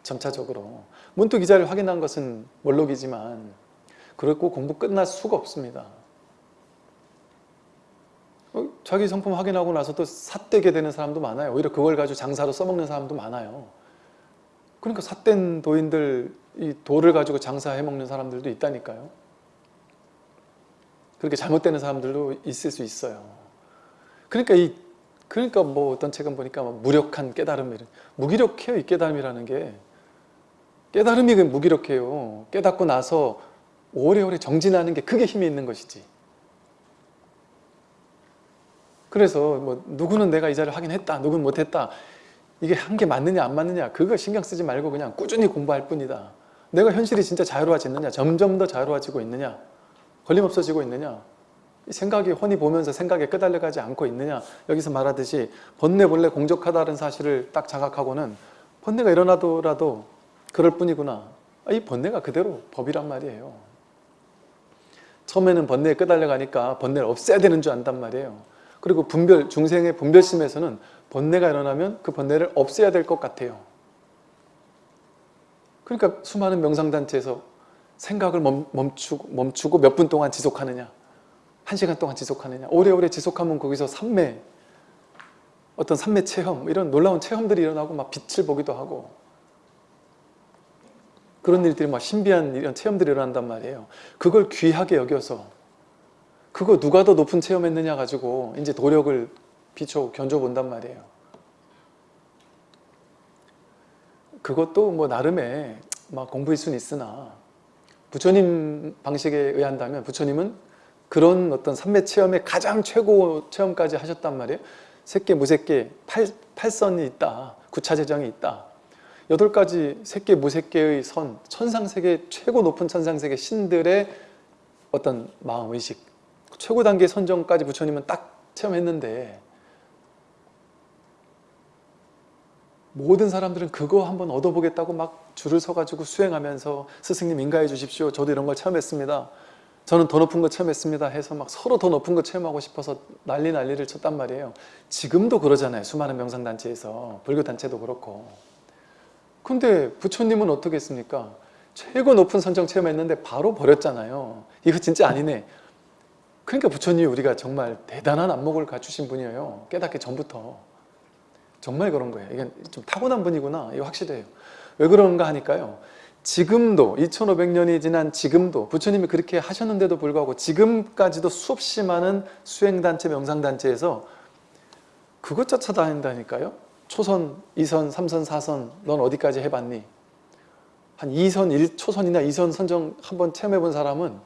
점차적으로. 문득 기자를 확인한 것은 몰록이지만 그렇고 공부 끝날 수가 없습니다. 어, 자기 성품 확인하고 나서 또 삿되게 되는 사람도 많아요. 오히려 그걸 가지고 장사로 써먹는 사람도 많아요. 그러니까 삿된 도인들, 이 돌을 가지고 장사해 먹는 사람들도 있다니까요. 그렇게 잘못되는 사람들도 있을 수 있어요. 그러니까 이 그러니까 뭐 어떤 책은 보니까 뭐 무력한 깨달음 이런 무기력해요 이 깨달음이라는 게 깨달음이 그 무기력해요. 깨닫고 나서 오래오래 정진하는 게 그게 힘이 있는 것이지. 그래서 뭐 누구는 내가 이 자리를 하긴 했다, 누구는 못했다. 이게 한 게 맞느냐 안 맞느냐 그거 신경 쓰지 말고 그냥 꾸준히 공부할 뿐이다. 내가 현실이 진짜 자유로워지느냐, 점점 더 자유로워지고 있느냐. 걸림 없어지고 있느냐? 생각이 훤히 보면서 생각에 끄달려가지 않고 있느냐? 여기서 말하듯이 번뇌 본래 공적하다는 사실을 딱 자각하고는 번뇌가 일어나더라도 그럴 뿐이구나. 아, 이 번뇌가 그대로 법이란 말이에요. 처음에는 번뇌에 끄달려가니까 번뇌를 없애야 되는 줄 안단 말이에요. 그리고 분별, 중생의 분별심에서는 번뇌가 일어나면 그 번뇌를 없애야 될 것 같아요. 그러니까 수많은 명상단체에서 생각을 멈추고, 멈추고 몇 분 동안 지속하느냐 한 시간 동안 지속하느냐 오래오래 지속하면 거기서 삼매 어떤 삼매 체험 이런 놀라운 체험들이 일어나고 막 빛을 보기도 하고 그런 일들이 막 신비한 이런 체험들이 일어난단 말이에요 그걸 귀하게 여겨서 그거 누가 더 높은 체험했느냐 가지고 이제 도력을 비춰 견줘 본단 말이에요 그것도 뭐 나름의 막 공부일 수는 있으나 부처님 방식에 의한다면 부처님은 그런 어떤 삼매 체험의 가장 최고 체험까지 하셨단 말이에요. 무색계, 팔, 팔선이 있다. 구차재정이 있다. 여덟 가지 색계, 무색계의 선, 천상세계 최고 높은 천상세계 신들의 어떤 마음 의식 최고 단계 선정까지 부처님은 딱 체험했는데 모든 사람들은 그거 한번 얻어보겠다고 막 줄을 서가지고 수행하면서 스승님 인가해 주십시오. 저도 이런 걸 체험했습니다. 저는 더 높은 거 체험했습니다. 해서 막 서로 더 높은 거 체험하고 싶어서 난리 난리를 쳤단 말이에요. 지금도 그러잖아요. 수많은 명상단체에서. 불교단체도 그렇고. 근데 부처님은 어떻게 했습니까? 최고 높은 선정 체험했는데 바로 버렸잖아요. 이거 진짜 아니네. 그러니까 부처님이 우리가 정말 대단한 안목을 갖추신 분이에요. 깨닫기 전부터. 정말 그런 거예요. 이게 좀 타고난 분이구나. 이거 확실해요. 왜 그런가 하니까요. 지금도 2500년이 지난 지금도 부처님이 그렇게 하셨는데도 불구하고 지금까지도 수없이 많은 수행단체, 명상단체에서 그것 쫓아다닌다니까요. 초선, 2선, 3선, 4선 넌 어디까지 해봤니? 한 2선, 1 초선이나 2선 선정 한번 체험해본 사람은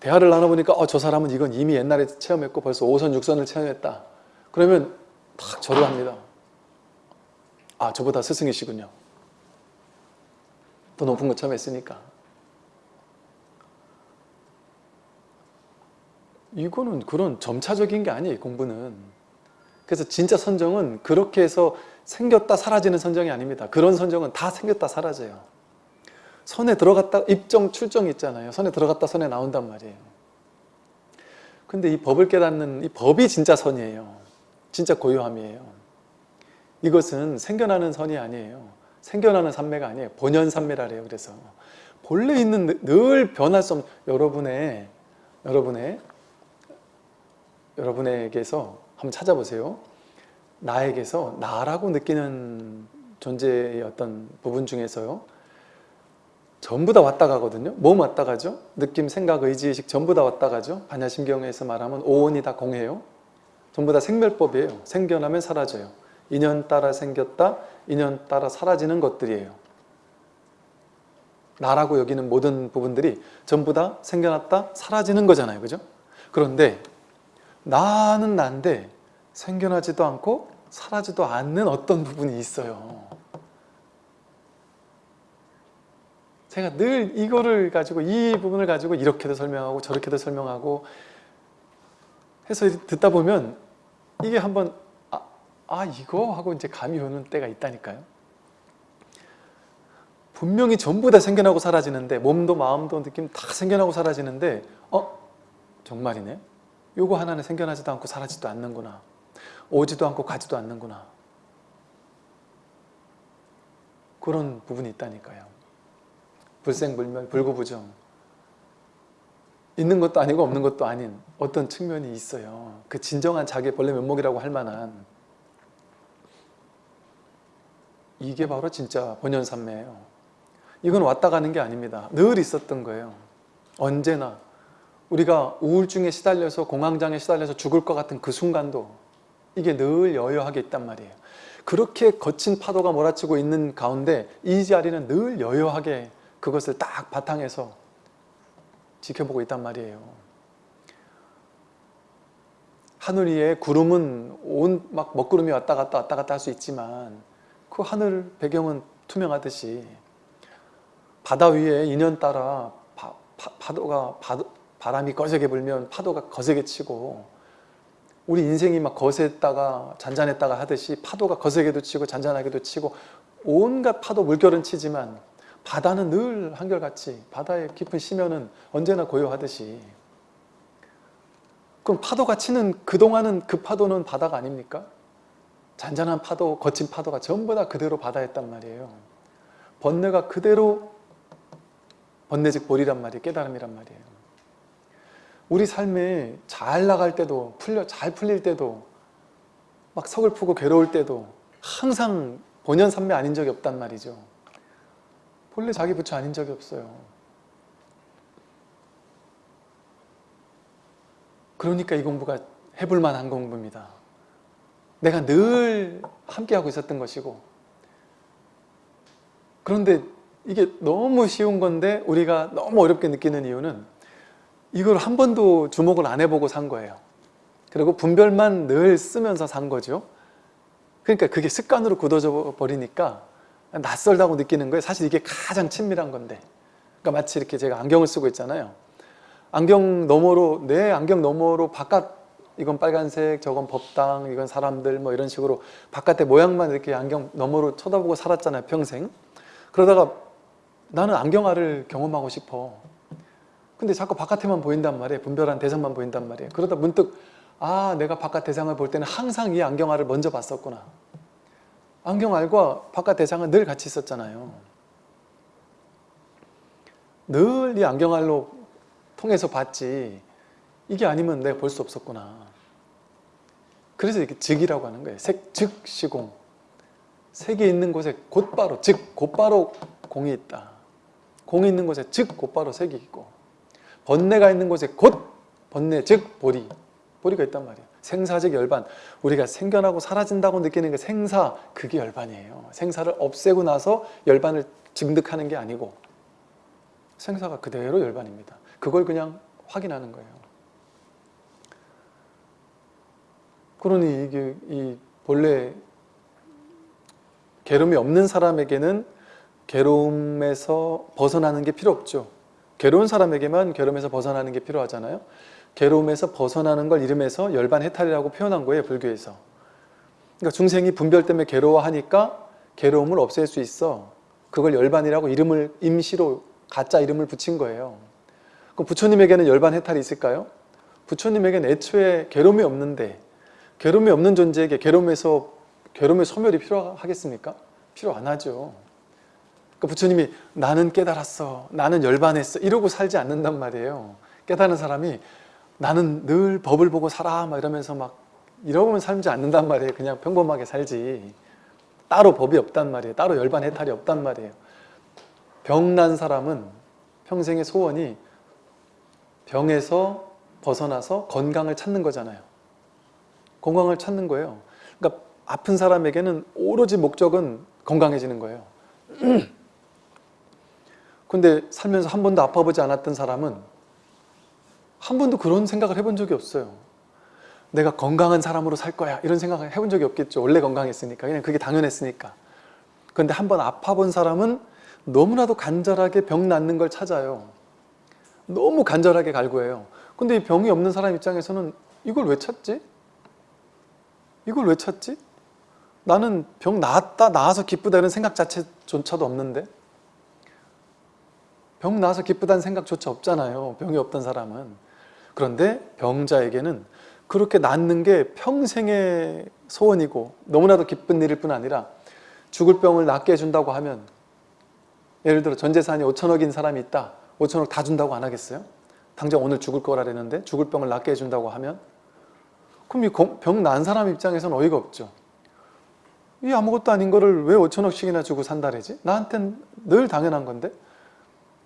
대화를 나눠보니까 어, 저 사람은 이건 이미 옛날에 체험했고 벌써 5선, 6선을 체험했다. 그러면 탁 절을 합니다. 아 저보다 스승이시군요. 더 높은 거 처음 했으니까. 이거는 그런 점차적인 게 아니에요 공부는. 그래서 진짜 선정은 그렇게 해서 생겼다 사라지는 선정이 아닙니다. 그런 선정은 다 생겼다 사라져요. 선에 들어갔다 입정 출정 있잖아요. 선에 들어갔다 선에 나온단 말이에요. 근데 이 법을 깨닫는 이 법이 진짜 선이에요. 진짜 고요함이에요. 이것은 생겨나는 선이 아니에요. 생겨나는 산매가 아니에요. 본연 산매라 그래요. 그래서 본래 있는 늘 변할 수 없는 여러분의 여러분의 여러분에게서 한번 찾아보세요. 나에게서 나라고 느끼는 존재의 어떤 부분 중에서요. 전부 다 왔다 가거든요. 몸 왔다 가죠. 느낌, 생각, 의지, 의식 전부 다 왔다 가죠. 반야심경에서 말하면 오온이 다 공해요. 전부 다 생멸법이에요. 생겨나면 사라져요. 인연 따라 생겼다, 인연 따라 사라지는 것들이에요. 나라고 여기는 모든 부분들이 전부 다 생겨났다, 사라지는 거잖아요. 그죠? 그런데 나는 난데 생겨나지도 않고 사라지도 않는 어떤 부분이 있어요. 제가 늘 이거를 가지고 이 부분을 가지고 이렇게도 설명하고 저렇게도 설명하고 해서 듣다 보면 이게 한번 아, 아 이거 하고 이제 감이 오는 때가 있다니까요. 분명히 전부 다 생겨나고 사라지는데 몸도 마음도 느낌 다 생겨나고 사라지는데 어? 정말이네? 요거 하나는 생겨나지도 않고 사라지도 않는구나. 오지도 않고 가지도 않는구나. 그런 부분이 있다니까요. 불생불멸, 불구부정. 있는 것도 아니고 없는 것도 아닌 어떤 측면이 있어요. 그 진정한 자기의 본래 면목이라고 할 만한 이게 바로 진짜 본연산매예요. 이건 왔다 가는 게 아닙니다. 늘 있었던 거예요. 언제나 우리가 우울증에 시달려서 공황장애 시달려서 죽을 것 같은 그 순간도 이게 늘 여여하게 있단 말이에요. 그렇게 거친 파도가 몰아치고 있는 가운데 이 자리는 늘 여여하게 그것을 딱 바탕에서 지켜보고 있단 말이에요. 하늘 위에 구름은 온 막 먹구름이 왔다 갔다 왔다 갔다 할 수 있지만 그 하늘 배경은 투명하듯이 바다 위에 인연 따라 파, 도가 바람이 거세게 불면 파도가 거세게 치고 우리 인생이 막 거셌다가 잔잔했다가 하듯이 파도가 거세게도 치고 잔잔하게도 치고 온갖 파도 물결은 치지만 바다는 늘 한결같이 바다의 깊은 심연은 언제나 고요하듯이 그럼 파도가 치는 그동안은 그 파도는 바다가 아닙니까? 잔잔한 파도, 거친 파도가 전부 다 그대로 바다였단 말이에요. 번뇌가 그대로 번뇌즉 볼이란 말이에요. 깨달음이란 말이에요. 우리 삶에 잘 나갈 때도 풀려 잘 풀릴 때도 막 서글프고 괴로울 때도 항상 본연산매 아닌 적이 없단 말이죠. 본래 자기 부처 아닌 적이 없어요. 그러니까 이 공부가 해볼 만한 공부입니다. 내가 늘 함께하고 있었던 것이고 그런데 이게 너무 쉬운 건데 우리가 너무 어렵게 느끼는 이유는 이걸 한 번도 주목을 안 해보고 산 거예요. 그리고 분별만 늘 쓰면서 산 거죠. 그러니까 그게 습관으로 굳어져 버리니까 낯설다고 느끼는 거예요. 사실 이게 가장 친밀한 건데. 그러니까 마치 이렇게 제가 안경을 쓰고 있잖아요. 안경 너머로 내 안경 너머로 바깥 이건 빨간색, 저건 법당, 이건 사람들 뭐 이런 식으로 바깥의 모양만 이렇게 안경 너머로 쳐다보고 살았잖아요. 평생. 그러다가 나는 안경알을 경험하고 싶어. 근데 자꾸 바깥에만 보인단 말이에요. 분별한 대상만 보인단 말이에요. 그러다 문득 아 내가 바깥 대상을 볼 때는 항상 이 안경알을 먼저 봤었구나. 안경알과 바깥 대상은 늘 같이 있었잖아요. 늘 이 안경알로 통해서 봤지 이게 아니면 내가 볼 수 없었구나. 그래서 이렇게 즉이라고 하는 거예요. 색, 즉, 시공. 색이 있는 곳에 곧바로, 즉, 곧바로 공이 있다. 공이 있는 곳에 즉, 곧바로 색이 있고 번뇌가 있는 곳에 곧 번뇌, 즉, 보리. 보리가 있단 말이에요. 생사적 열반. 우리가 생겨나고 사라진다고 느끼는 게 생사, 그게 열반이에요. 생사를 없애고 나서 열반을 증득하는 게 아니고 생사가 그대로 열반입니다. 그걸 그냥 확인하는 거예요. 그러니 이게 이 본래 괴로움이 없는 사람에게는 괴로움에서 벗어나는 게 필요 없죠. 괴로운 사람에게만 괴로움에서 벗어나는 게 필요하잖아요. 괴로움에서 벗어나는 걸 이름해서 열반해탈이라고 표현한 거예요. 불교에서. 그러니까 중생이 분별 때문에 괴로워하니까 괴로움을 없앨 수 있어. 그걸 열반이라고 이름을 임시로 가짜 이름을 붙인 거예요. 그럼 부처님에게는 열반해탈이 있을까요? 부처님에게는 애초에 괴로움이 없는데 괴로움이 없는 존재에게 괴로움에서 괴로움의 소멸이 필요하겠습니까? 필요 안 하죠. 그러니까 부처님이 나는 깨달았어, 나는 열반했어 이러고 살지 않는단 말이에요. 깨달은 사람이 나는 늘 법을 보고 살아 막 이러면서 막 이러고는 살지 않는단 말이에요. 그냥 평범하게 살지. 따로 법이 없단 말이에요. 따로 열반 해탈이 없단 말이에요. 병난 사람은 평생의 소원이 병에서 벗어나서 건강을 찾는 거잖아요. 건강을 찾는 거예요. 그러니까 아픈 사람에게는 오로지 목적은 건강해지는 거예요. (clears throat) 근데 살면서 한 번도 아파보지 않았던 사람은 한 번도 그런 생각을 해본 적이 없어요. 내가 건강한 사람으로 살 거야 이런 생각을 해본 적이 없겠죠. 원래 건강했으니까 그냥 그게 당연했으니까. 그런데 한 번 아파본 사람은 너무나도 간절하게 병 낫는 걸 찾아요. 너무 간절하게 갈구해요. 근데 이 병이 없는 사람 입장에서는 이걸 왜 찾지? 이걸 왜 찾지? 나는 병 나았다 나아서 기쁘다는 생각 자체조차도 없는데 병 나아서 기쁘다는 생각조차 없잖아요. 병이 없던 사람은. 그런데 병자에게는 그렇게 낫는 게 평생의 소원이고 너무나도 기쁜 일일 뿐 아니라 죽을 병을 낫게 해준다고 하면 예를 들어 전 재산이 5천억인 사람이 있다. 5천억 다 준다고 안 하겠어요? 당장 오늘 죽을 거라랬는데 죽을 병을 낫게 해준다고 하면 그럼 이 병 난 사람 입장에서는 어이가 없죠. 이 아무것도 아닌 거를 왜 5천억씩이나 주고 산다래지? 나한텐 늘 당연한 건데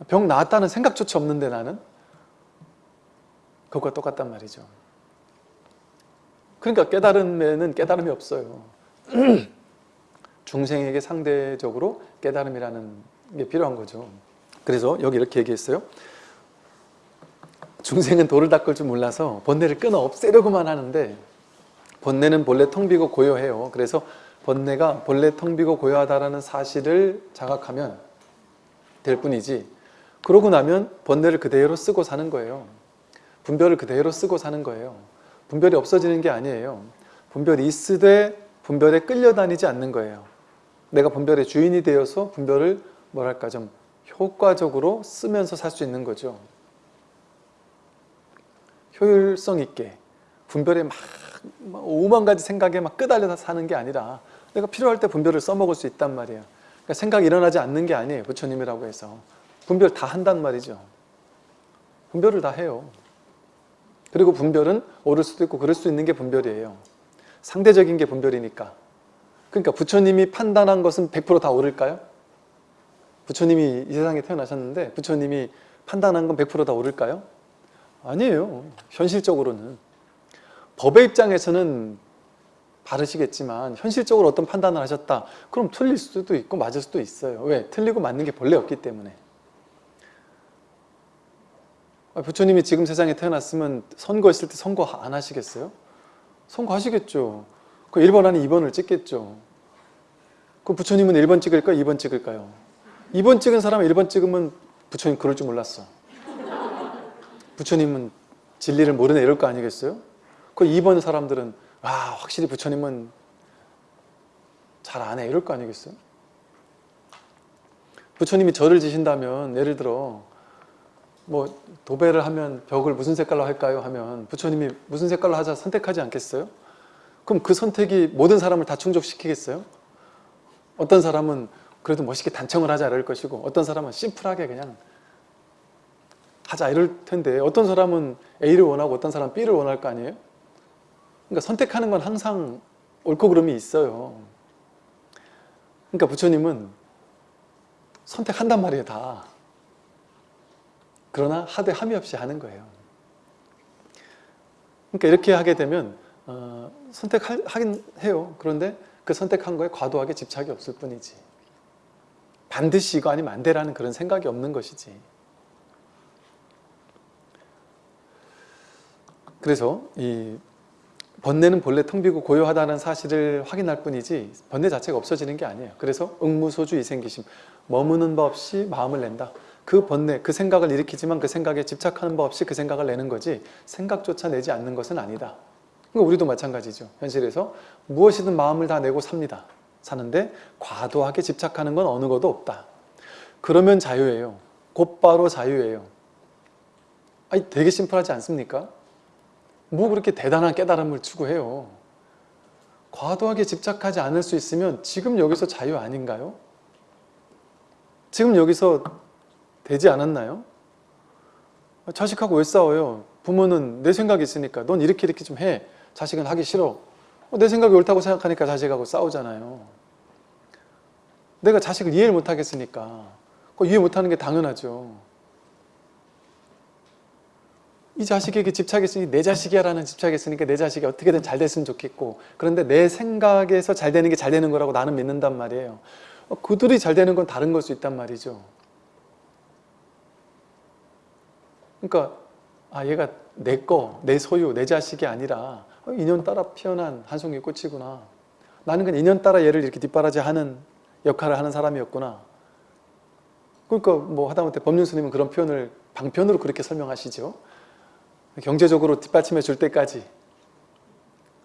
병 나았다는 생각조차 없는데 나는 그것과 똑같단 말이죠. 그러니까 깨달음에는 깨달음이 없어요. (clears throat) 중생에게 상대적으로 깨달음이라는 게 필요한 거죠. 그래서 여기 이렇게 얘기했어요. 중생은 돌을 닦을 줄 몰라서 번뇌를 끊어 없애려고만 하는데 번뇌는 본래 텅 비고 고요해요. 그래서 번뇌가 본래 텅 비고 고요하다라는 사실을 자각하면 될 뿐이지 그러고 나면 번뇌를 그대로 쓰고 사는 거예요. 분별을 그대로 쓰고 사는 거예요. 분별이 없어지는 게 아니에요. 분별이 있으되 분별에 끌려다니지 않는 거예요. 내가 분별의 주인이 되어서 분별을 뭐랄까 좀 효과적으로 쓰면서 살 수 있는 거죠. 효율성 있게 분별에 막, 막 5만 가지 생각에 막 끄달려서 사는 게 아니라 내가 필요할 때 분별을 써먹을 수 있단 말이에요. 그러니까 생각이 일어나지 않는 게 아니에요. 부처님이라고 해서. 분별 다 한단 말이죠. 분별을 다 해요. 그리고 분별은 옳을 수도 있고 그럴 수 있는 게 분별이에요. 상대적인 게 분별이니까. 그러니까 부처님이 판단한 것은 100%다 옳을까요? 부처님이 이 세상에 태어나셨는데 부처님이 판단한 건 100%다 옳을까요? 아니에요. 현실적으로는. 법의 입장에서는 바르시겠지만 현실적으로 어떤 판단을 하셨다. 그럼 틀릴 수도 있고 맞을 수도 있어요. 왜? 틀리고 맞는 게 본래 없기 때문에. 아, 부처님이 지금 세상에 태어났으면 선거했을 때 선거 안 하시겠어요? 선거하시겠죠. 그 1번 아닌 2번을 찍겠죠. 그 부처님은 1번 찍을까요? 2번 찍을까요? 2번 찍은 사람은 1번 찍으면 부처님 그럴 줄 몰랐어. 부처님은 진리를 모르네 이럴 거 아니겠어요? 그 2번 사람들은 와 확실히 부처님은 잘 안 해 이럴 거 아니겠어요? 부처님이 절을 지신다면 예를 들어 뭐 도배를 하면 벽을 무슨 색깔로 할까요? 하면 부처님이 무슨 색깔로 하자 선택하지 않겠어요? 그럼 그 선택이 모든 사람을 다 충족시키겠어요? 어떤 사람은 그래도 멋있게 단청을 하자 이럴 것이고 어떤 사람은 심플하게 그냥 하자 이럴 텐데 어떤 사람은 A를 원하고 어떤 사람은 B를 원할 거 아니에요? 그러니까 선택하는 건 항상 옳고 그름이 있어요. 그러니까 부처님은 선택한단 말이에요 다. 그러나 하되 함이 없이 하는 거예요. 그러니까 이렇게 하게 되면 어, 선택하긴 해요. 그런데 그 선택한 거에 과도하게 집착이 없을 뿐이지. 반드시 이거 아니면 안 되라는 그런 생각이 없는 것이지. 그래서 이 번뇌는 본래 텅 비고 고요하다는 사실을 확인할 뿐이지 번뇌 자체가 없어지는 게 아니에요. 그래서 응무소주 이생기심 머무는 법 없이 마음을 낸다. 그 번뇌, 그 생각을 일으키지만 그 생각에 집착하는 법 없이 그 생각을 내는 거지 생각조차 내지 않는 것은 아니다. 그러니까 우리도 마찬가지죠. 현실에서 무엇이든 마음을 다 내고 삽니다. 사는데 과도하게 집착하는 건 어느 것도 없다. 그러면 자유예요. 곧바로 자유예요. 아니 되게 심플하지 않습니까? 뭐 그렇게 대단한 깨달음을 추구해요. 과도하게 집착하지 않을 수 있으면 지금 여기서 자유 아닌가요? 지금 여기서 되지 않았나요? 자식하고 왜 싸워요? 부모는 내 생각이 있으니까 넌 이렇게 이렇게 좀 해. 자식은 하기 싫어. 어, 내 생각이 옳다고 생각하니까 자식하고 싸우잖아요. 내가 자식을 이해를 못하겠으니까 이해 못하는 게 당연하죠. 이 자식에게 집착했으니 내 자식이야 라는 집착했으니까 내 자식이 어떻게든 잘 됐으면 좋겠고 그런데 내 생각에서 잘 되는 게 잘 되는 거라고 나는 믿는단 말이에요 어, 그들이 잘 되는 건 다른 걸 수 있단 말이죠 그러니까 아 얘가 내 거, 내 소유, 내 자식이 아니라 어, 인연 따라 피어난 한 송이 꽃이구나. 나는 그냥 인연 따라 얘를 이렇게 뒷바라지하는 역할을 하는 사람이었구나. 그러니까 뭐 하다못해 법륜 스님은 그런 표현을 방편으로 그렇게 설명하시죠. 경제적으로 뒷받침해 줄 때까지.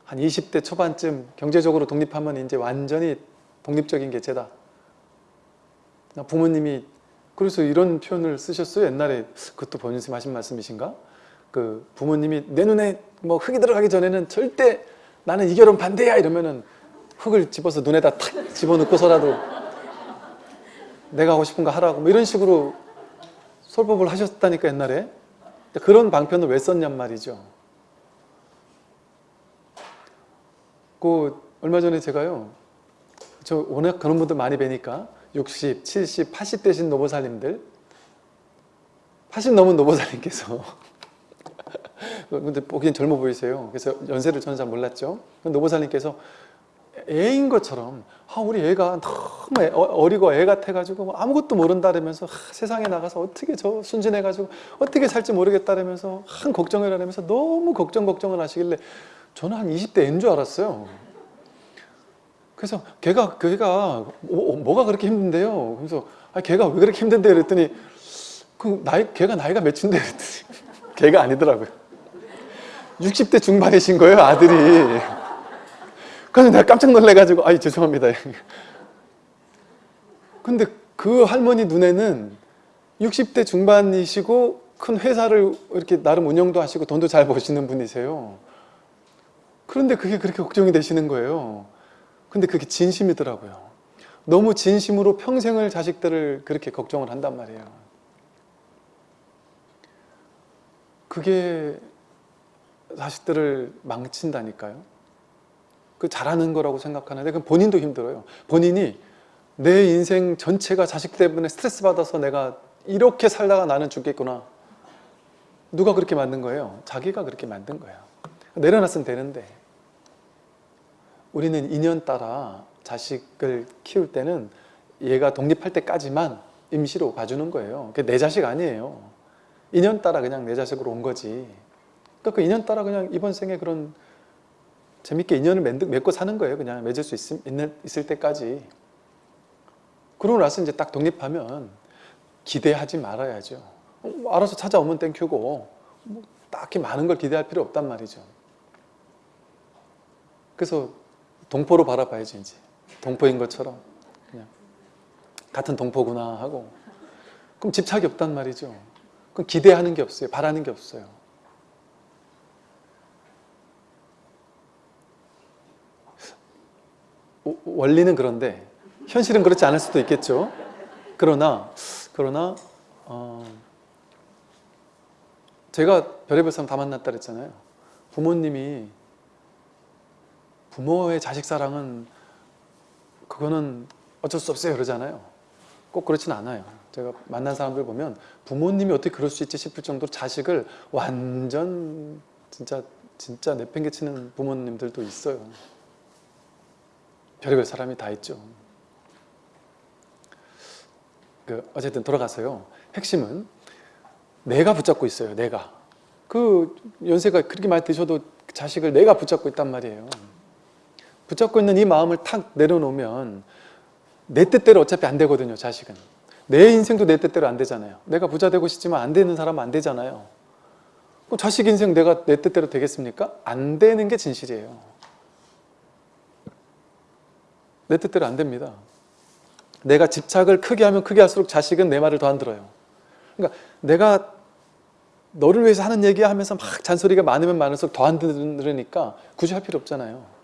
한 20대 초반쯤 경제적으로 독립하면 이제 완전히 독립적인 개체다. 부모님이 그래서 이런 표현을 쓰셨어요. 옛날에 그것도 본인님 하신 말씀이신가? 그 부모님이 내 눈에 뭐 흙이 들어가기 전에는 절대 나는 이 결혼 반대야 이러면은 흙을 집어서 눈에다 탁 집어넣고서라도 내가 하고 싶은 거 하라고 뭐 이런 식으로 설법을 하셨다니까 옛날에 그런 방편을 왜 썼냔 말이죠. 그 얼마 전에 제가요. 저 워낙 그런 분들 많이 뵈니까 60, 70, 80 되신 노보살님들 80 넘은 노보살님께서 (laughs) 근데 보기엔 젊어 보이세요. 그래서 연세를 저는 잘 몰랐죠. 노보살님께서 애인 것처럼 아, 우리 애가 너무 애, 어리고 애 같아가지고 뭐 아무것도 모른다라면서 아, 세상에 나가서 어떻게 저 순진해가지고 어떻게 살지 모르겠다라면서 한 걱정을 하면서 너무 걱정 걱정을 하시길래 저는 한 20대인 줄 알았어요. 그래서 걔가 걔가 뭐, 뭐가 그렇게 힘든데요? 그래서 아, 걔가 왜 그렇게 힘든데 그랬더니 그 나이 걔가 나이가 몇인데 그랬더니 (laughs) 걔가 아니더라고요. 60대 중반이신 거예요 아들이. 그래서 내가 깜짝 놀래가지고 아이 죄송합니다. 근데 그 할머니 눈에는 60대 중반이시고 큰 회사를 이렇게 나름 운영도 하시고 돈도 잘 버시는 분이세요. 그런데 그게 그렇게 걱정이 되시는 거예요. 근데 그게 진심이더라고요. 너무 진심으로 평생을 자식들을 그렇게 걱정을 한단 말이에요. 그게 자식들을 망친다니까요. 그 잘하는 거라고 생각하는데 그 본인도 힘들어요. 본인이 내 인생 전체가 자식 때문에 스트레스 받아서 내가 이렇게 살다가 나는 죽겠구나. 누가 그렇게 만든 거예요? 자기가 그렇게 만든 거예요. 내려놨으면 되는데 우리는 인연 따라 자식을 키울 때는 얘가 독립할 때까지만 임시로 봐주는 거예요. 그게 내 자식 아니에요. 인연 따라 그냥 내 자식으로 온 거지. 그러니까 그 인연 따라 그냥 이번 생에 그런 재밌게 인연을 맺고 사는 거예요. 그냥 맺을 수 있, 있을 때까지. 그러고 나서 이제 딱 독립하면 기대하지 말아야죠. 뭐 알아서 찾아오면 땡큐고 뭐 딱히 많은 걸 기대할 필요 없단 말이죠. 그래서 동포로 바라봐야지 이제. 동포인 것처럼 그냥 같은 동포구나 하고 그럼 집착이 없단 말이죠. 그럼 기대하는 게 없어요. 바라는 게 없어요. 원리는 그런데 현실은 그렇지 않을 수도 있겠죠. 그러나 그러나 어, 제가 별의별 사람 다 만났다 그랬잖아요. 부모님이 부모의 자식 사랑은 그거는 어쩔 수 없어요 그러잖아요. 꼭 그렇진 않아요. 제가 만난 사람들 보면 부모님이 어떻게 그럴 수 있지 싶을 정도로 자식을 완전 진짜 진짜 내팽개치는 부모님들도 있어요. 별의별 사람이 다 있죠. 그 어쨌든 돌아가서요. 핵심은 내가 붙잡고 있어요. 내가. 그 연세가 그렇게 많이 드셔도 자식을 내가 붙잡고 있단 말이에요. 붙잡고 있는 이 마음을 탁 내려놓으면 내 뜻대로 어차피 안 되거든요. 자식은. 내 인생도 내 뜻대로 안 되잖아요. 내가 부자 되고 싶지만 안 되는 사람은 안 되잖아요. 자식 인생 내가 내 뜻대로 되겠습니까? 안 되는 게 진실이에요. 내 뜻대로 안 됩니다. 내가 집착을 크게 하면 크게 할수록 자식은 내 말을 더 안 들어요. 그러니까 내가 너를 위해서 하는 얘기 하면서 막 잔소리가 많으면 많을수록 더 안 들으니까 굳이 할 필요 없잖아요.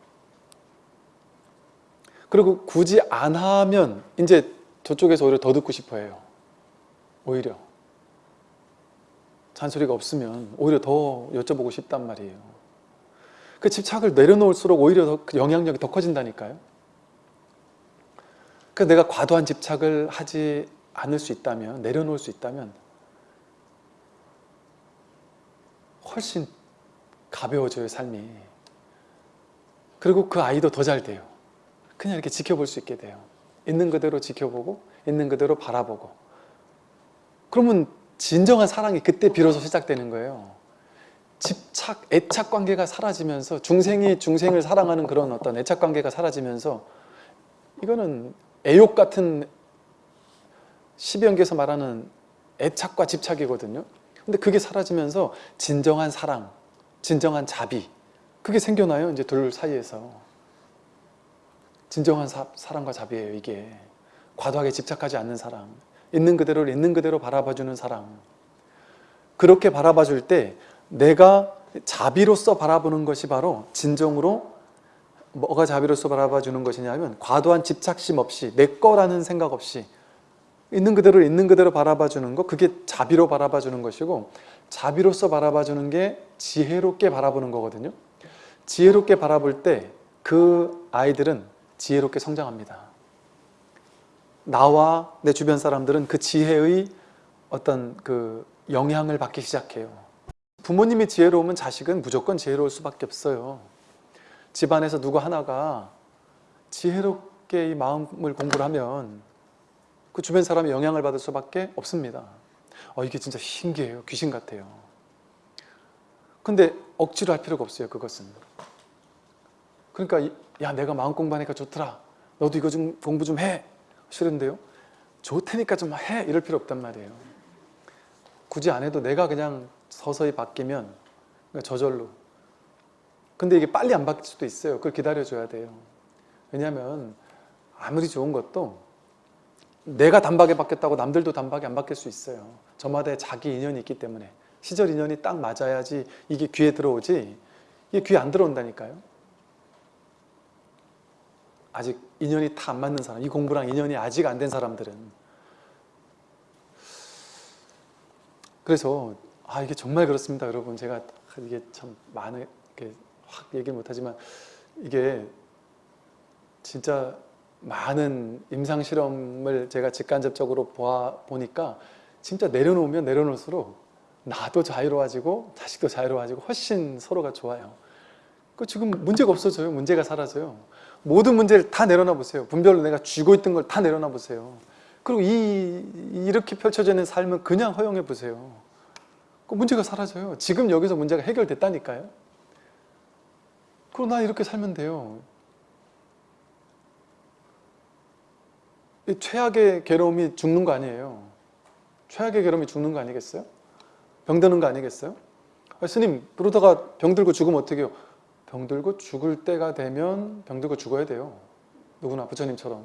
그리고 굳이 안 하면 이제 저쪽에서 오히려 더 듣고 싶어 해요. 오히려. 잔소리가 없으면 오히려 더 여쭤보고 싶단 말이에요. 그 집착을 내려놓을수록 오히려 더 영향력이 더 커진다니까요. 그래서 내가 과도한 집착을 하지 않을 수 있다면 내려놓을 수 있다면 훨씬 가벼워져요 삶이 그리고 그 아이도 더 잘 돼요 그냥 이렇게 지켜볼 수 있게 돼요. 있는 그대로 지켜보고 있는 그대로 바라보고. 그러면 진정한 사랑이 그때 비로소 시작되는 거예요. 집착, 애착 관계가 사라지면서 중생이 중생을 사랑하는 그런 어떤 애착 관계가 사라지면서 이거는 애욕 같은 시비연계에서 말하는 애착과 집착이거든요. 근데 그게 사라지면서 진정한 사랑, 진정한 자비 그게 생겨나요 이제 둘 사이에서 진정한 사, 사랑과 자비예요 이게. 과도하게 집착하지 않는 사랑 있는 그대로를 있는 그대로 바라봐주는 사랑. 그렇게 바라봐줄 때 내가 자비로서 바라보는 것이 바로 진정으로 뭐가 자비로서 바라봐주는 것이냐면 과도한 집착심 없이 내 거라는 생각 없이 있는 그대로 있는 그대로 바라봐주는 거 그게 자비로 바라봐주는 것이고 자비로서 바라봐주는 게 지혜롭게 바라보는 거거든요. 지혜롭게 바라볼 때 그 아이들은 지혜롭게 성장합니다. 나와 내 주변 사람들은 그 지혜의 어떤 그 영향을 받기 시작해요. 부모님이 지혜로우면 자식은 무조건 지혜로울 수밖에 없어요. 집안에서 누구 하나가 지혜롭게 이 마음을 공부를 하면 그 주변 사람이 영향을 받을 수밖에 없습니다. 어, 이게 진짜 신기해요. 귀신 같아요. 근데 억지로 할 필요가 없어요 그것은 그러니까 이- 야 내가 마음 공부하니까 좋더라. 너도 이거 좀 공부 좀 해. 싫은데요? 좋다니까 좀 해. 이럴 필요 없단 말이에요. 굳이 안 해도 내가 그냥 서서히 바뀌면 그러니까 저절로. 근데 이게 빨리 안 바뀔 수도 있어요. 그걸 기다려줘야 돼요. 왜냐하면 아무리 좋은 것도 내가 단박에 바뀌었다고 남들도 단박에 안 바뀔 수 있어요. 저마다의 자기 인연이 있기 때문에. 시절 인연이 딱 맞아야지 이게 귀에 들어오지. 이게 귀에 안 들어온다니까요 아직 인연이 다 안 맞는 사람 이 공부랑 인연이 아직 안 된 사람들은 그래서 아 이게 정말 그렇습니다 여러분 제가 이게 참 많은 확 얘기 못하지만 이게 진짜 많은 임상 실험을 제가 직간접적으로 보아 보니까 진짜 내려놓으면 내려놓을수록 나도 자유로워지고 자식도 자유로워지고 훨씬 서로가 좋아요. 그 지금 문제가 없어져요. 문제가 사라져요. 모든 문제를 다 내려놔 보세요. 분별로 내가 쥐고 있던 걸 다 내려놔 보세요. 그리고 이 이렇게 펼쳐져 있는 삶을 그냥 허용해 보세요. 그 문제가 사라져요. 지금 여기서 문제가 해결됐다니까요. 그럼 나 이렇게 살면 돼요. 이 최악의 괴로움이 죽는 거 아니에요. 최악의 괴로움이 죽는 거 아니겠어요? 병드는 거 아니겠어요? 아, 스님 그러다가 병들고 죽으면 어떻게 해요? 병들고 죽을 때가 되면 병들고 죽어야 돼요. 누구나 부처님처럼.